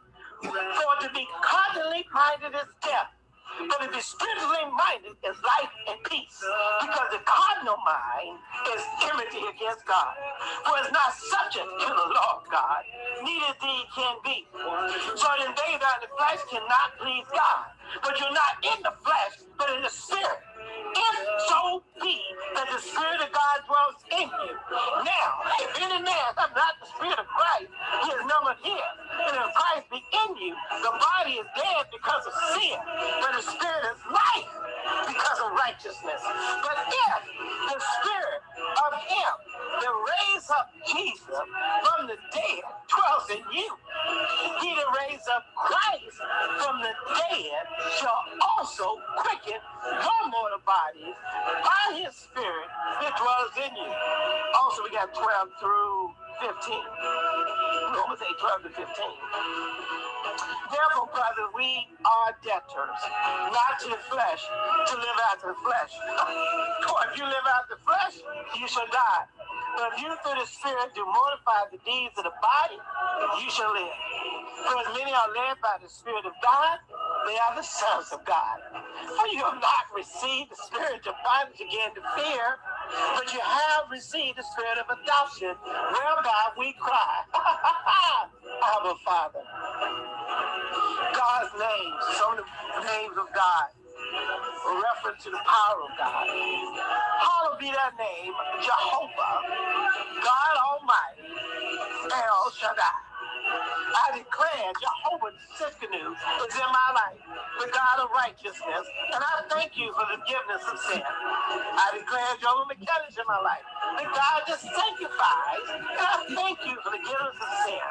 for to be carnally minded is death but to be spiritually minded is life and peace. Because the carnal mind is enmity against God. For it's not subject to the law of God, neither indeed can be. So then they that in the flesh cannot please God. But you're not in the flesh, but in the spirit. If so be that the Spirit of God dwells in you. Now, if any man have not the Spirit of Christ, he is of his. And if Christ be in you, the body is dead because of sin, but the Spirit is life because of righteousness. But if the Spirit of him that raised up Jesus from the dead dwells in you, he that raised up Christ from the dead shall also quicken your mortal bodies by his spirit that dwells in you. Also, we got 12 through 15. Romans 8, 12 to 15. Therefore, brothers, we are debtors, not to the flesh, to live after the flesh. For if you live after the flesh, you shall die. But if you through the Spirit do mortify the deeds of the body, you shall live. For as many are led by the Spirit of God, they are the sons of God. For you have not received the spirit of bondage again to fear, but you have received the spirit of adoption, whereby we cry, Abba Father. God's names, some of the names of God, a reference to the power of God. Hallowed be that name, Jehovah, God Almighty, El Shaddai. I declare Jehovah Tsidkenu is in my life, the God of righteousness, and I thank you for the forgiveness of sin. I declare Jehovah McKellar in my life, that God just sanctifies. And I thank you for the forgiveness of sin.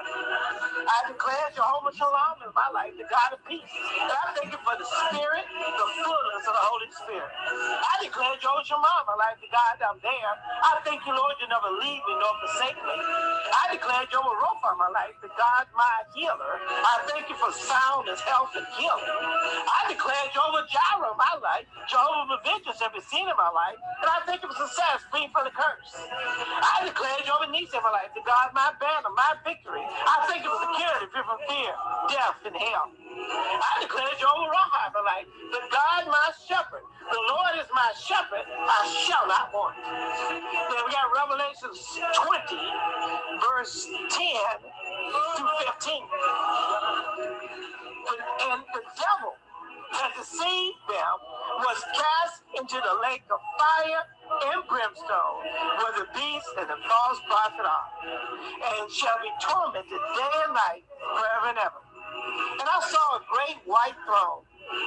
I declare Jehovah Shalom in my life, the God of peace. And I thank you for the Spirit, the fullness of the Holy Spirit. I declare Jehovah Shammah in my life, the God I'm there. I thank you, Lord, you never leave me nor forsake me. I declare Jehovah Rapha in my life, the God my healer. I thank you for soundness, health, and healing. I declare Jehovah Jireh in my life, Jehovah Vengeance every scene in my life, and I thank you for success, free from the curse. I declare Jehovah Nisi in my life, the God my banner, my victory. I thank you for security, from fear, death, and hell. I declare Jehovah Rapha in my life, the God my shepherd. The Lord is my shepherd, I shall not want. Then we got Revelation 20, verse 10 to 15. And the devil that deceived them was cast into the lake of fire and brimstone, where the beast and the false prophet are, and shall be tormented day and night forever and ever. And I saw a great white throne,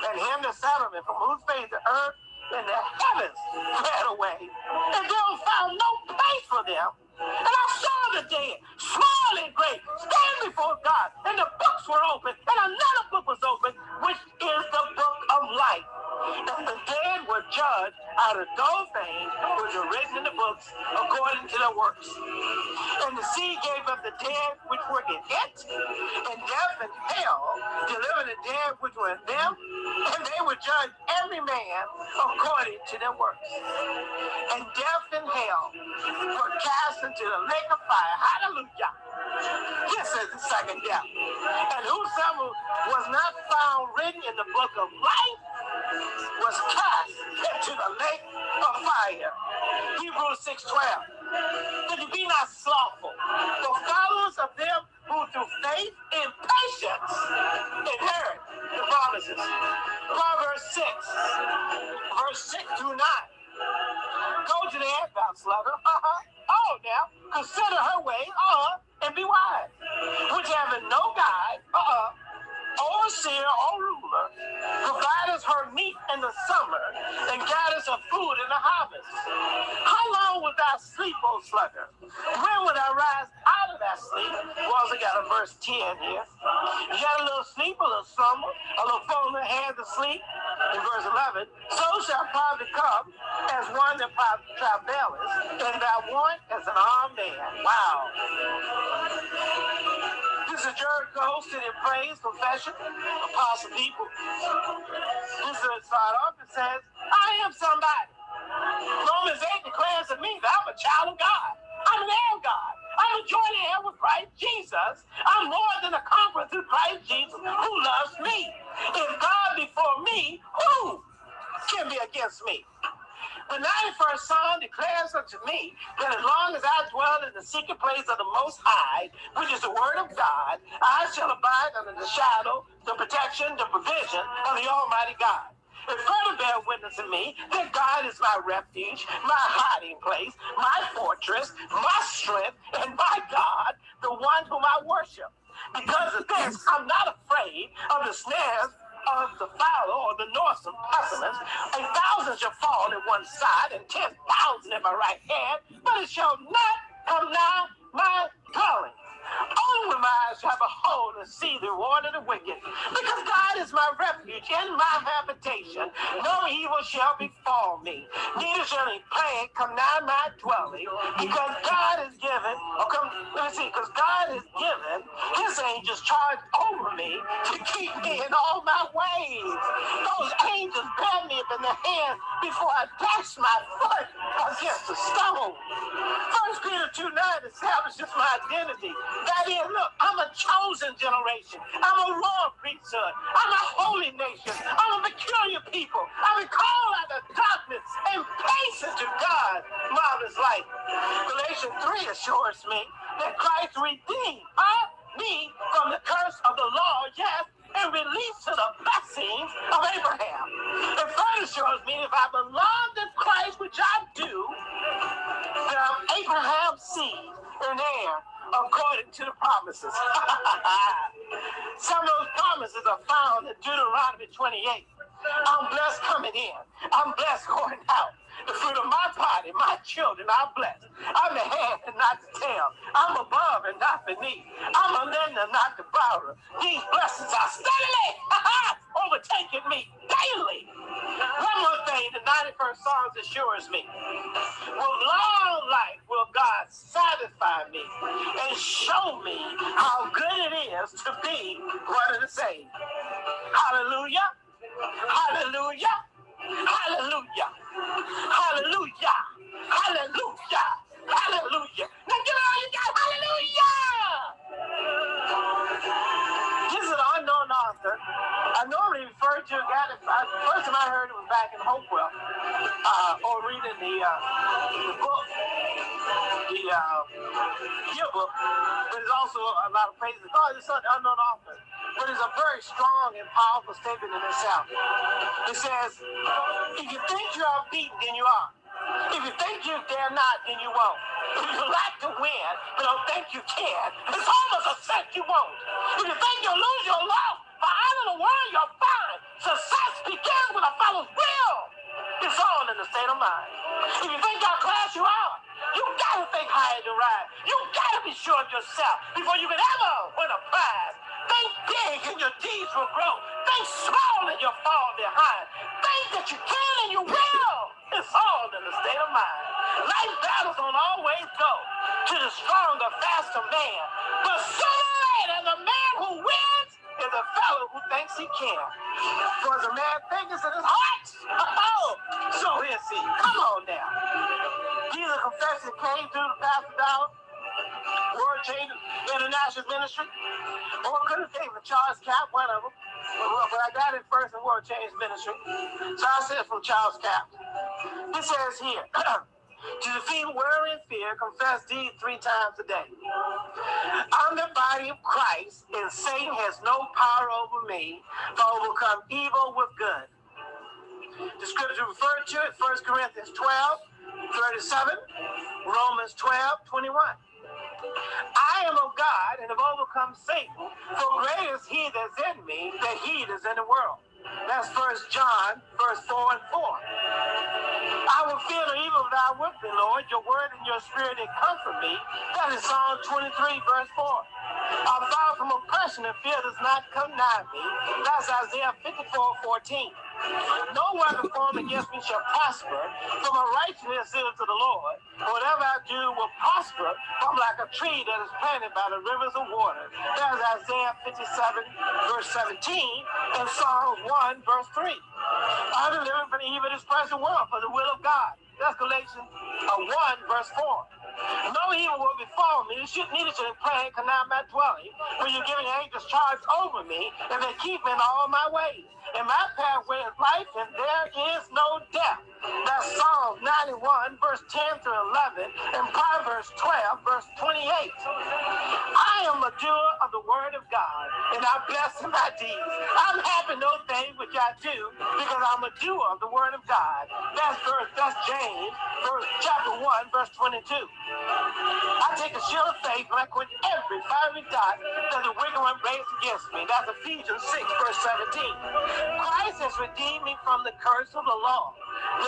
and him that sat from whose face the earth and the heavens fled away, and there was found no place for them. And I saw the dead, small and great, stand before God, and the books were open, and another book was open, which is the book of life. And the dead were judged out of those things which are written in the books according to their works. And the sea gave up the dead which were in it, and death and hell delivered the dead which were in them, and they were judged every man according to their works. And death and hell were cast into the lake of fire. Hallelujah. This is the second death. And whosoever was not found written in the book of life was cast into the lake of fire. Hebrews 6 12. That you be not slothful, but followers of them who through faith and patience inherit the promises. Proverbs 6, verse 6 through 9. Go to the end, slugger. Uh-huh. Oh, now, consider her way, uh-huh, and be wise. Which having no guide, uh-uh, overseer her meat in the summer, and gathereth her food in the harvest. How long wilt thou sleep, O sluggard? When will thou rise out of that sleep? We also got a verse 10 here. You got a little sleep, a little slumber, a little phone in hand to sleep. In verse 11, so shall poverty come as one that travaileth, and thou want as an armed man. Wow. This is Jericho hosted in praise, confession, apostle people. This is start off and says, I am somebody. Romans 8 declares to me that I'm a child of God. I'm an heir of God. I'm a joint heir with Christ Jesus. I'm more than a conqueror through Christ Jesus who loves me. If God before me, who can be against me? The 91st Psalm declares unto me that as long as I dwell in the secret place of the Most High, which is the Word of God, I shall abide under the shadow, the protection, the provision of the Almighty God. And further bear witness to me that God is my refuge, my hiding place, my fortress, my strength, and my God, the one whom I worship. Because of this, I'm not afraid of the snares of the fowler or the northern pestilence. A thousand shall fall at one side and ten thousand at my right hand, but it shall not come nigh my dwelling. Only my eyes shall behold and see the reward of the wicked. Because God is my refuge and my habitation. No evil shall befall me. Neither shall any plague come nigh my dwelling. Because God is given, or come, let me see, because God is given his angels charge over me to keep me in all my ways. Those angels bear me up in the hand before I dash my foot against the stone. First Peter 2 9 establishes my identity. That is, look, I'm a chosen generation. I'm a royal priesthood. I'm a holy nation. I'm a peculiar people. I've been called out of darkness and placed into God marvelous light. Galatians 3 assures me that Christ redeemed huh, me from the curse of the law, yes, and released to the blessings of Abraham. It further shows me if I belong to Christ, which I do, that I'm Abraham's seed and heir according to the promises. Some of those promises are found in Deuteronomy 28. I'm blessed coming in. I'm blessed going out. The fruit of my body, my children are blessed. I'm the head and not the tail. I'm above and not beneath. I'm a lender, not the borrower. These blessings are steadily overtaking me daily. One more thing, the 91st Psalms assures me. With long life will God satisfy me and show me how good it is to be one of the saved. Hallelujah. Hallelujah. Hallelujah. Hallelujah. Hallelujah. Hallelujah. Now give it all you got. Hallelujah. This is an unknown author. I normally refer to a guy that first time I heard it was back in Hopewell, uh, or reading the uh, the book, the uh, yearbook. But it's also a lot of praises. Oh, it's an unknown author but it's a very strong and powerful statement in itself. It says, if you think you are beaten, then you are. If you think you dare not, then you won't. If you like to win, but don't oh, think you can, it's almost a set you won't. If you think you'll lose your life, for out of the world you'll find success begins with a fellow's will. It's all in the state of mind. If you think you'll class you out, you gotta think higher to rise. You gotta be sure of yourself before you can ever win a prize. Think big and your deeds will grow. Think small and you'll fall behind. Think that you can and you will. It's all in the state of mind. Life battles don't always go to the stronger, faster man. But sooner or later, the man who wins is a fellow who thinks he can. For a man thinketh in his heart, oh, so is he. Come on now. Jesus confession came through the pastor down. World Change International Ministry. Or could have from Charles Capps, one of them. But, but I got it first in World Change Ministry. So I said from Charles Capps. It says here, to defeat worry and fear, confess these three times a day. I'm the body of Christ, and Satan has no power over me to overcome evil with good. The scripture referred to it, 1 Corinthians 12, 37, Romans 12, 21. I am of God and have overcome Satan. For greater is he that's in me than he that's in the world. That's First John, verse 4 and 4. I will fear no evil thou with me, Lord. Your word and your spirit they comfort me. That is Psalm 23, verse 4. I'm far from oppression and fear does not come nigh me. That's Isaiah 54, 14. No weapon formed against me shall prosper, for my righteousness is to the Lord. Whatever I do will prosper. I'm like a tree that is planted by the rivers of water. That's Isaiah 57, verse 17, and Psalm 1, verse 3. I'm delivering from the evil this present world for the will of God. That's Galatians uh, 1, verse 4. No evil will befall me. Should neither should plan, not my dwelling. For you're giving angels charge over me, and they keep me in all my ways. And my pathway is life, and there is no death. That's Psalm 91, verse 10 through 11, and Proverbs 12, verse 28. I am a doer of the word of God, and I bless my deeds. I'm happy no thing which I do, because I'm a doer of the word of God. That's verse, that's James, verse chapter 1, verse 22. I take a shield of faith and I quit every fiery dot that the wicked one raised against me. That's Ephesians 6, verse 17. Christ has redeemed me from the curse of the law.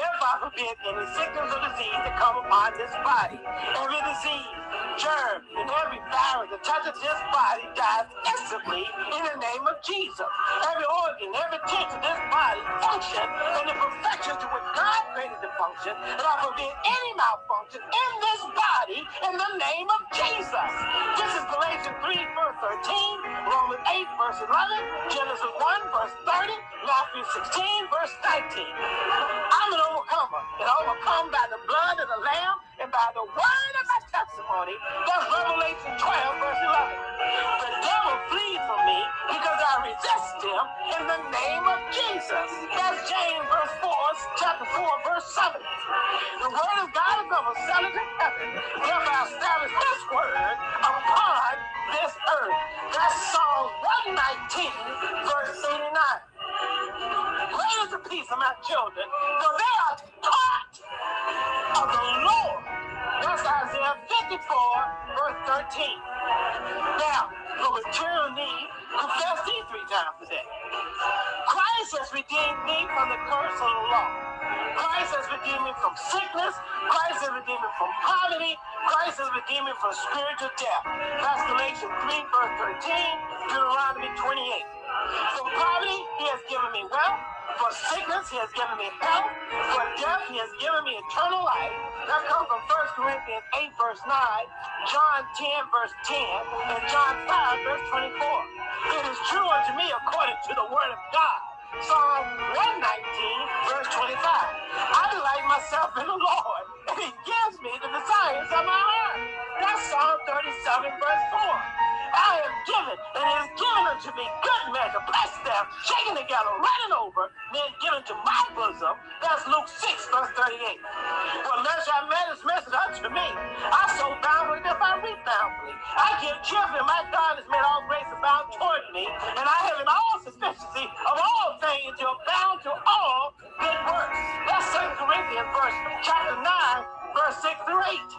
Thereby forbid any sickness or disease to come upon this body. Every disease, germ, and every virus that touches this body dies instantly in the name of Jesus. Every organ, every tissue of this body function in the perfection to which God created the function. And I forbid any malfunction in this body in the name of Jesus. This is Galatians 3, verse 13, Romans 8, verse 11, Genesis 1, verse 30, Matthew 16, verse 19. I'm an overcomer, and overcome by the blood of the Lamb and by the word of my testimony. That's Revelation 12, verse 11. The devil flees from me because I resist him in the name of Jesus. That's James, verse 4, chapter 4, verse 7. The word of God is going to settle in heaven, thereby establish this word upon this earth. That's Psalm 119, verse 89. Is the peace of my children, for they are taught of the Lord. That's Isaiah 54, verse 13. Now, for material need, confess these three times a day. Christ has redeemed me from the curse of the law. Christ has redeemed me from sickness. Christ has redeemed me from poverty. Christ has redeemed me from spiritual death. That's Galatians 3, verse 13, Deuteronomy 28. From poverty, he has given me wealth. For sickness, he has given me health. For death, he has given me eternal life. That comes from 1 Corinthians 8, verse 9, John 10, verse 10, and John 5, verse 24. It is true unto me according to the word of God. Psalm 119, verse 25. I delight myself in the Lord, and he gives me the desires of my heart. That's Psalm 37, verse 4. I am given, and it is given unto me good measure, pressed down, shaken together, running over, then given to my bosom. That's Luke 6, verse 38. Well, measure I his message unto me. I so bound with if I reap bountifully. I give cheerfully, my God has made all grace abound toward me, and I have in all sufficiency of all things to abound to all good works. That's 2 Corinthians verse chapter 9, verse 6 through 8.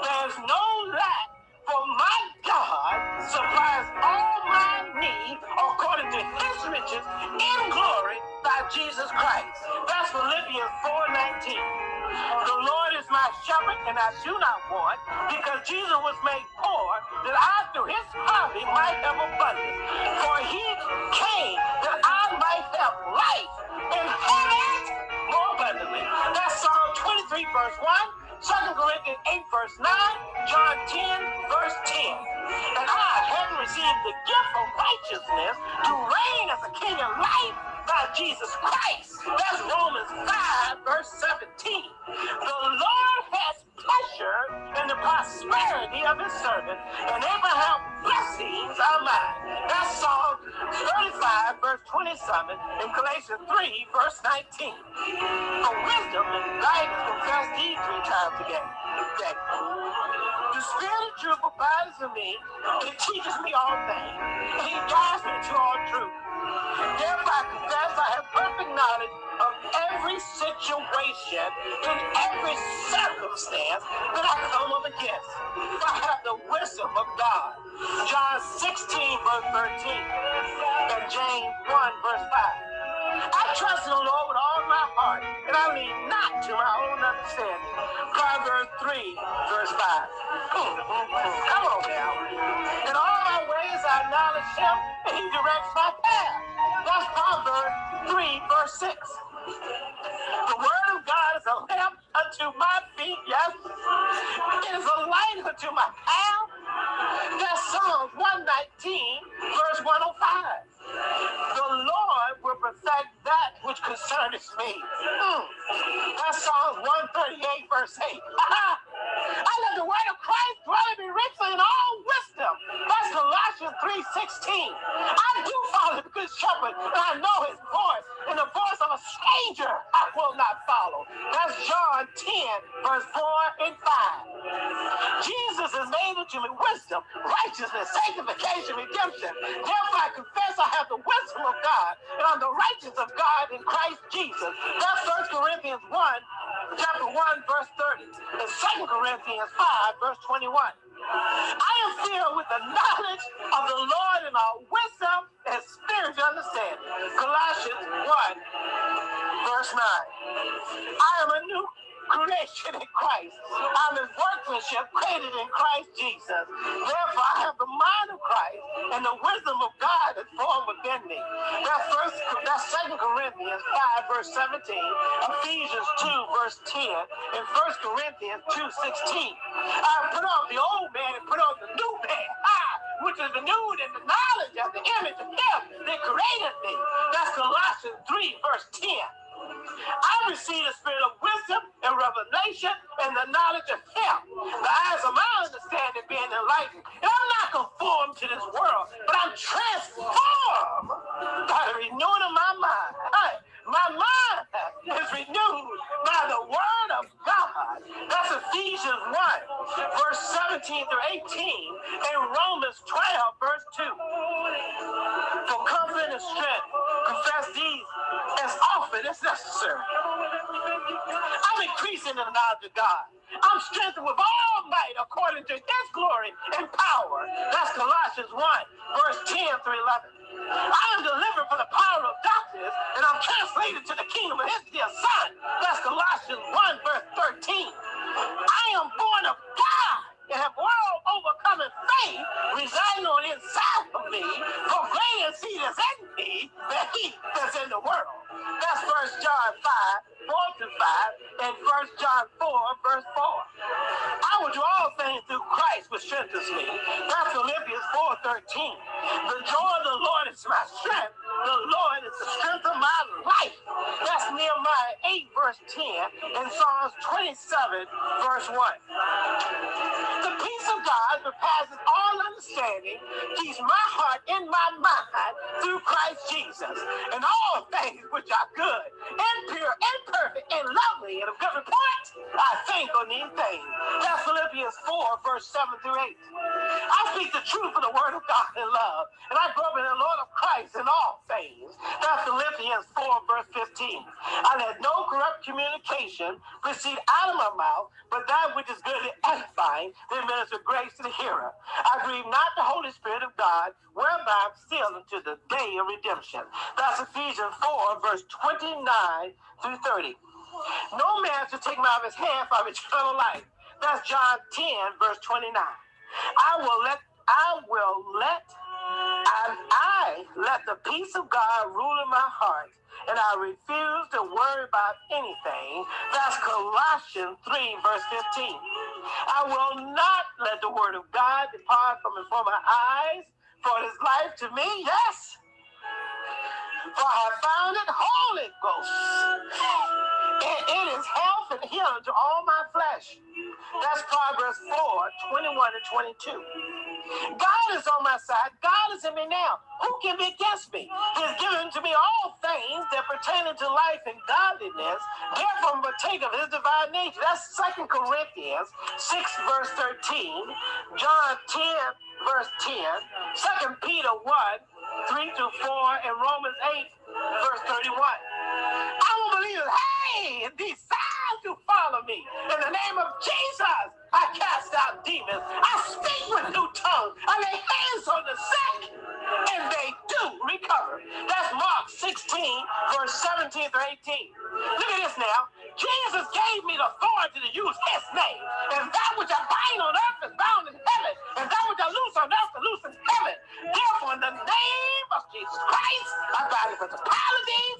There's no lack for my riches in glory by Jesus Christ. That's Philippians 4:19. The Lord is my shepherd, and I do not want, because Jesus was made poor, that I through his poverty might have abundance. For he came that I might have life and have it more abundantly. That's Psalm 23, verse 1. 2 Corinthians 8, verse 9, John 10, verse 10. And I, having received the gift of righteousness to reign as a king of life by Jesus Christ. That's Romans 5, verse 17. The Lord has pleasure in the prosperity of his servant, and Abraham blessings are mine. That's Psalm 35, verse 27, and Galatians 3, verse 19. For wisdom and guidance confess these three times again. The Spirit of truth abides in me, it teaches me all things, he guides me to all truth. Therefore I confess I have perfect knowledge of every situation, in every circumstance that I come up against. I have the wisdom of God. John 16, verse 13, and James 1, verse 5. I trust in the Lord with all my heart, and I lean not to my own understanding. Proverbs 3, verse 5. Come on now. In all my ways I acknowledge him, and he directs my path. That's Proverbs 3, verse 6. The word of God is a lamp unto my feet, yes. It is a light unto my path. That's Psalms 119, verse 105. The Lord will perfect that which concerns me. Mm. That's Psalms 138, verse 8. I let the word of Christ dwell in me richly in all wisdom. That's Colossians 3.16. I do follow the good shepherd, and I know his voice. And the voice of a stranger I will not follow. That's John 10, verse 4 wisdom, righteousness, sanctification, redemption. Therefore I confess I have the wisdom of God, and I'm the righteousness of God in Christ Jesus. That's 1 Corinthians 1, chapter 1, verse 30, and 2 Corinthians 5, verse 21. I am filled with the knowledge of the Lord and our wisdom and spiritual understanding. Colossians 1, verse 9. I am a new creation in Christ. I'm his workmanship created in Christ Jesus. Therefore, I have the mind of Christ and the wisdom of God is formed within me. That's first that's second Corinthians 5, verse 17, Ephesians 2, verse 10, and First Corinthians 2, 16. I put on the old man and put on the new man. Ah, which is the renewed in the knowledge of the image of him that created me. That's Colossians 3, verse 10. I receive the spirit of wisdom and revelation and the knowledge of him. The eyes of my understanding being enlightened. And I'm not conformed to this world, but I'm transformed by the renewing of my mind. My mind is renewed by the word of God. That's Ephesians 1, verse 17 through 18, and Romans 12, verse 2. For comfort and strength, confess these as often as necessary. I'm increasing in the knowledge of God. I'm strengthened with all might according to his glory and power. That's Colossians 1, verse 10 through 11. I am delivered from the power of darkness, and I'm translated to the kingdom of his dear son. That's Colossians 1, verse 13. I am born of God and have world overcoming faith residing on inside of me, for greater is he in me than he that's in the world. That's First John 5, 4 to 5, and First John 4, verse 4. I will do all things through Christ which strengthens me. That's Philippians 4, 13. The joy of the Lord is my strength. The Lord is the strength of my life. That's Nehemiah 8, verse 10, and Psalms 27, verse 1. The peace of God that passes all understanding keeps my heart in my mind through Christ Jesus. And all things which are good and pure and perfect and lovely and of good report, I think on these things. That's Philippians 4, verse 7 through 8. I speak the truth of the word of God in love. And I grow in the Lord of Christ in all things. That's Philippians 4, verse 15. I let no corrupt communication proceed out of my mouth, but that which is good and edifying, then minister grace to the hearer. I grieve not the Holy Spirit of God, whereby I'm sealed unto the day of redemption. That's Ephesians 4, verse 29 through 30. No man should take him out of his hand from eternal life. That's John 10, verse 29. I will let I will let and I let the peace of God rule in my heart and I refuse to worry about anything. That's Colossians 3, verse 15. I will not let the word of God depart from before my eyes, for it is life to me, yes. For I have found it Holy Ghost. And it is health and healing to all my flesh. That's Proverbs 4, 21 and 22. God is on my side. God is in me now. Who can be against me? He has given to me all things that pertain to life and godliness. Therefore, partake of his divine nature. That's Second Corinthians 6, verse 13. John 10, verse 10. 2 Peter 1, 3 to 4, and Romans 8, verse 31. I will believe, hey, these to follow me. In the name of Jesus, I cast out demons. I speak with new tongues. I lay hands on the sick, and they do recover. That's Mark 16, verse 17 through 18. Look at this now. Jesus gave me the authority to use his name. And that which I bind on earth is bound in heaven. And that which I loose on earth is loose in heaven. Therefore, in the name of Jesus Christ, I bind the principalities,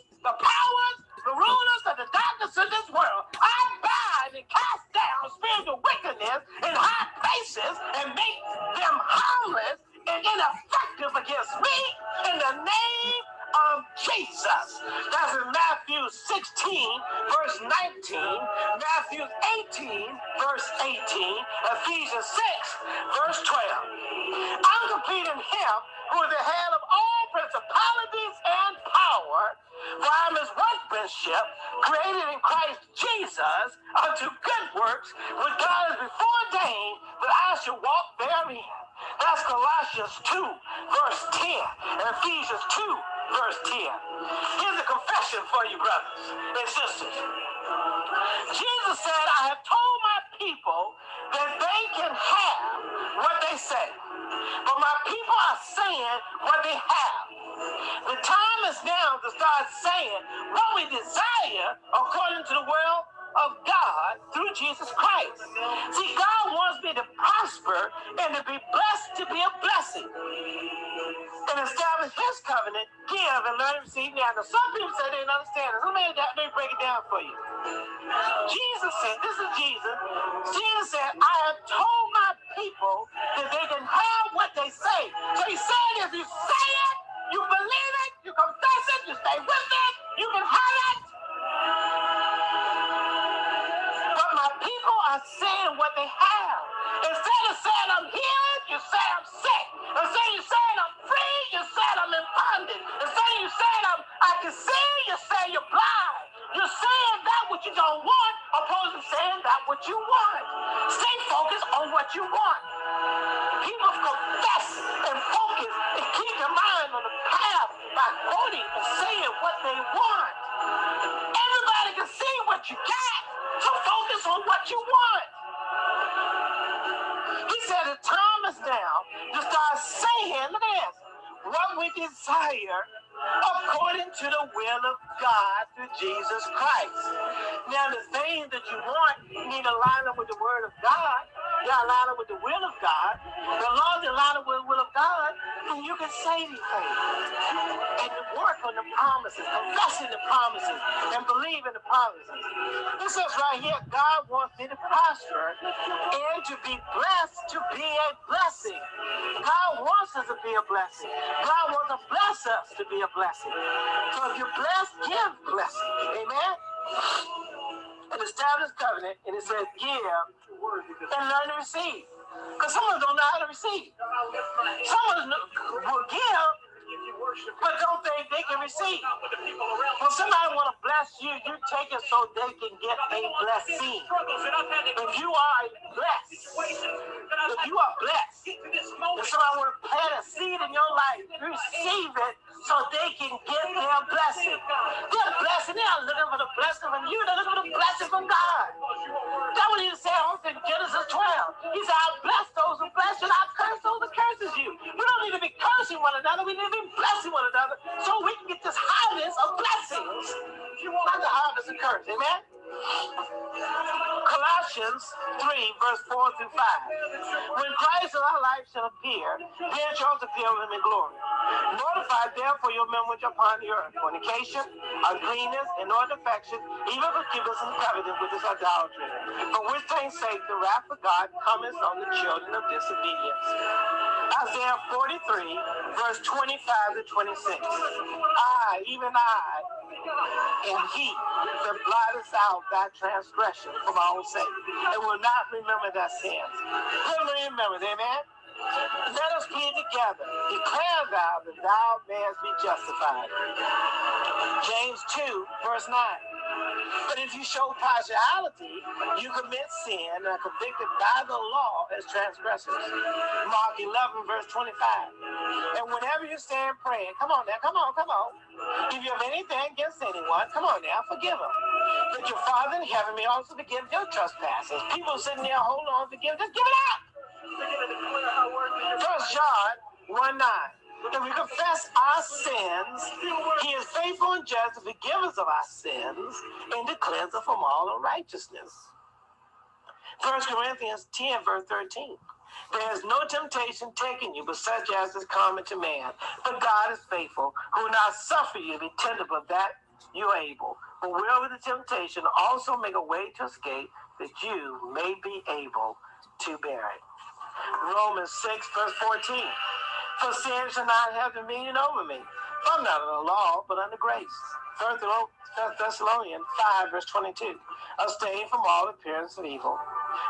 Can see what you got, so focus on what you want. us to start saying, this, what we desire according to the will of God through Jesus Christ. Now, the things that you want, need to line up with the word of God. You gotta up with the will of God. The laws up with the will of God, and you can say these things. And work on the promises, confessing the promises, and believe in the promises. This says right here, God wants me to prosper and to be blessed to be a blessing. God wants us to be a blessing. God wants to bless us to be a blessing. So if you're blessed, give blessing. Amen. And establish covenant, and it says give and learn to receive. Because some of us don't know how to receive. Some of us will give, but don't think they can receive. When somebody want to bless you, you take it so they can get a blessing. If you are blessed, if you are blessed, if somebody want to plant a seed in your life, receive it so they can get their blessing. They're blessing. They're not looking for the blessing from you. They're looking for the blessing from God. That's what he said in Genesis 12. He said, I bless those who bless you, and I curse those who curses you. We don't need to be cursing one another. We need to be blessing one another so we can get this harvest of blessings. Not the harvest of curse. Amen? Colossians 3, verse 4 through 5. When Christ in our life shall appear, then shall appear with him in glory. Notify therefore your members upon the earth, fornication, uncleanness, and no defection, even forgiveness and covetous with this idolatry. For which things sake the wrath of God cometh on the children of disobedience. Isaiah 43, verse 25 to 26. I, even I, and he that blotteth out thy transgression for my own sake, and will not remember thy sins. Let remember, amen. Let us be together. Declare thou that thou mayest be justified. James 2, verse 9. But if you show partiality, you commit sin and are convicted by the law as transgressors. Mark 11, verse 25. And whenever you stand praying, come on now, come on, come on. If you have anything against anyone, come on now, forgive them. But your Father in heaven may also forgive your trespasses. People sitting there hold on, forgive, just give it up. First John 1 9. If we confess our sins, he is faithful and just to forgive us of our sins and to cleanse us from all unrighteousness. First Corinthians 10, verse 13. There is no temptation taking you, but such as is common to man. But God is faithful, who will not suffer you to be tempted, but that you are able. But with the temptation also make a way to escape, that you may be able to bear it. Romans 6, verse 14. For sin shall not have dominion over me. I'm not under law, but under grace. First Thessalonians 5, verse 22. Abstain from all appearance of evil.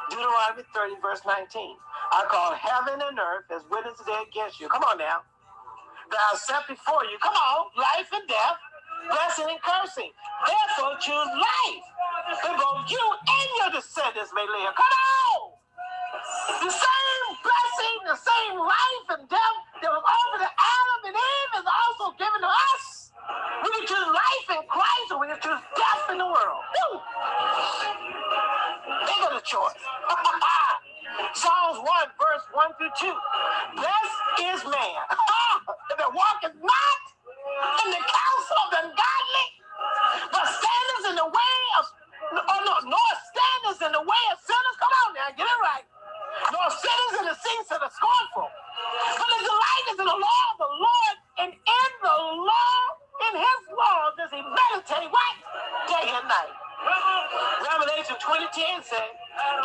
Deuteronomy 30, verse 19. I call heaven and earth as witness today against you. Come on now. That I set before you. Come on, life and death, blessing and cursing. Therefore, choose life. That both you and your descendants may live. Come on. The same blessing, the same life and death that was offered to Adam and Eve is also given to us. We can choose life in Christ or we can choose death in the world. Woo! They got a choice. Psalms 1, verse 1 through 2. Blessed is man that walketh not in the counsel of the ungodly, but standeth in the way of, oh no, nor standeth in the way of sinners. Come on now, get it right nor sinners in the seats of the scornful. But the delight is in the law of the Lord, and in the law, in his law, does he meditate what? Day and night. Revelation 2010 says,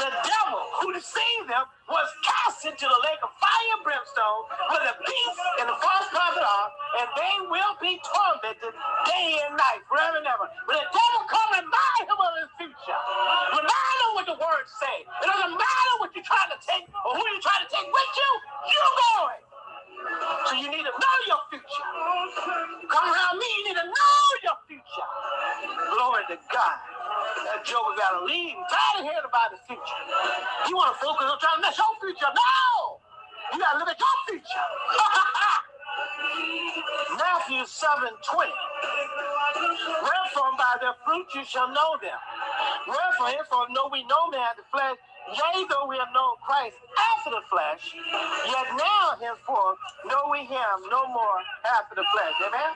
the devil who deceived them was cast into the lake of fire and brimstone where the beast and the false prophet are, and they will be tormented day and night, forever and ever. When the devil come and remind him of his future, remind him what the words say. It doesn't matter what you're trying to take or who you're trying to take with you, you're going. So you need to know your future. Come around me, you need to know your future. Glory to God. That joker got to leave. I'm tired of hearing about his future. You want to focus on trying to mess your future? No! You got to live at your future. Matthew 7 20. Wherefore by their fruit you shall know them. Wherefore, therefore know we no man the flesh Yea, though we have known Christ after the flesh, yet now henceforth know we him no more after the flesh. Amen?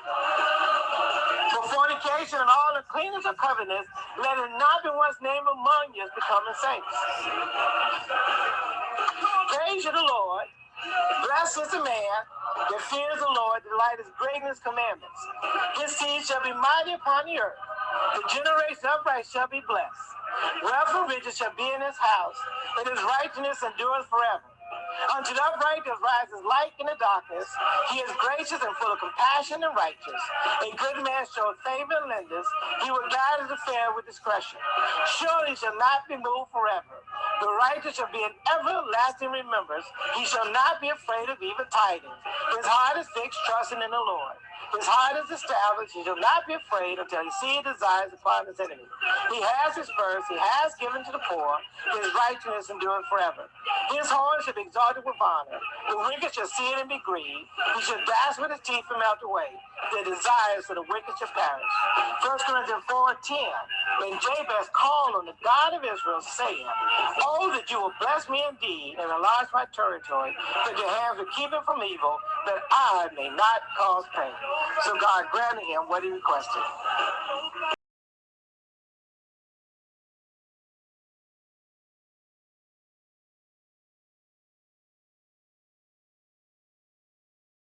For fornication and all uncleanness of covetousness, let it not be once named among you as becoming saints. Praise you the Lord. Blessed is the man that fears the Lord, delight his commandments. His seed shall be mighty upon the earth. The generation of right shall be blessed. And riches shall be in his house, and his righteousness endures forever. Unto the upright that rises light in the darkness, he is gracious and full of compassion and righteous. A good man showeth favor and lendeth. He will guide his affair with discretion. Surely shall not be moved forever. The righteous shall be in everlasting remembrance. He shall not be afraid of evil tidings. His heart is fixed, trusting in the Lord. His heart is established. He shall not be afraid until he see desires upon his enemy. He has his purse. He has given to the poor. His righteousness endureth forever. His horn shall be exalted with honor. The wicked shall see it and be grieved. He shall dash with his teeth and melt away. The desires of the wicked shall perish. 1 Corinthians 4 10. When Jabez called on the God of Israel, saying, Oh, that you will bless me indeed and enlarge my territory, that your hands will keep it from evil, that I may not cause pain. So God granted him what he requested.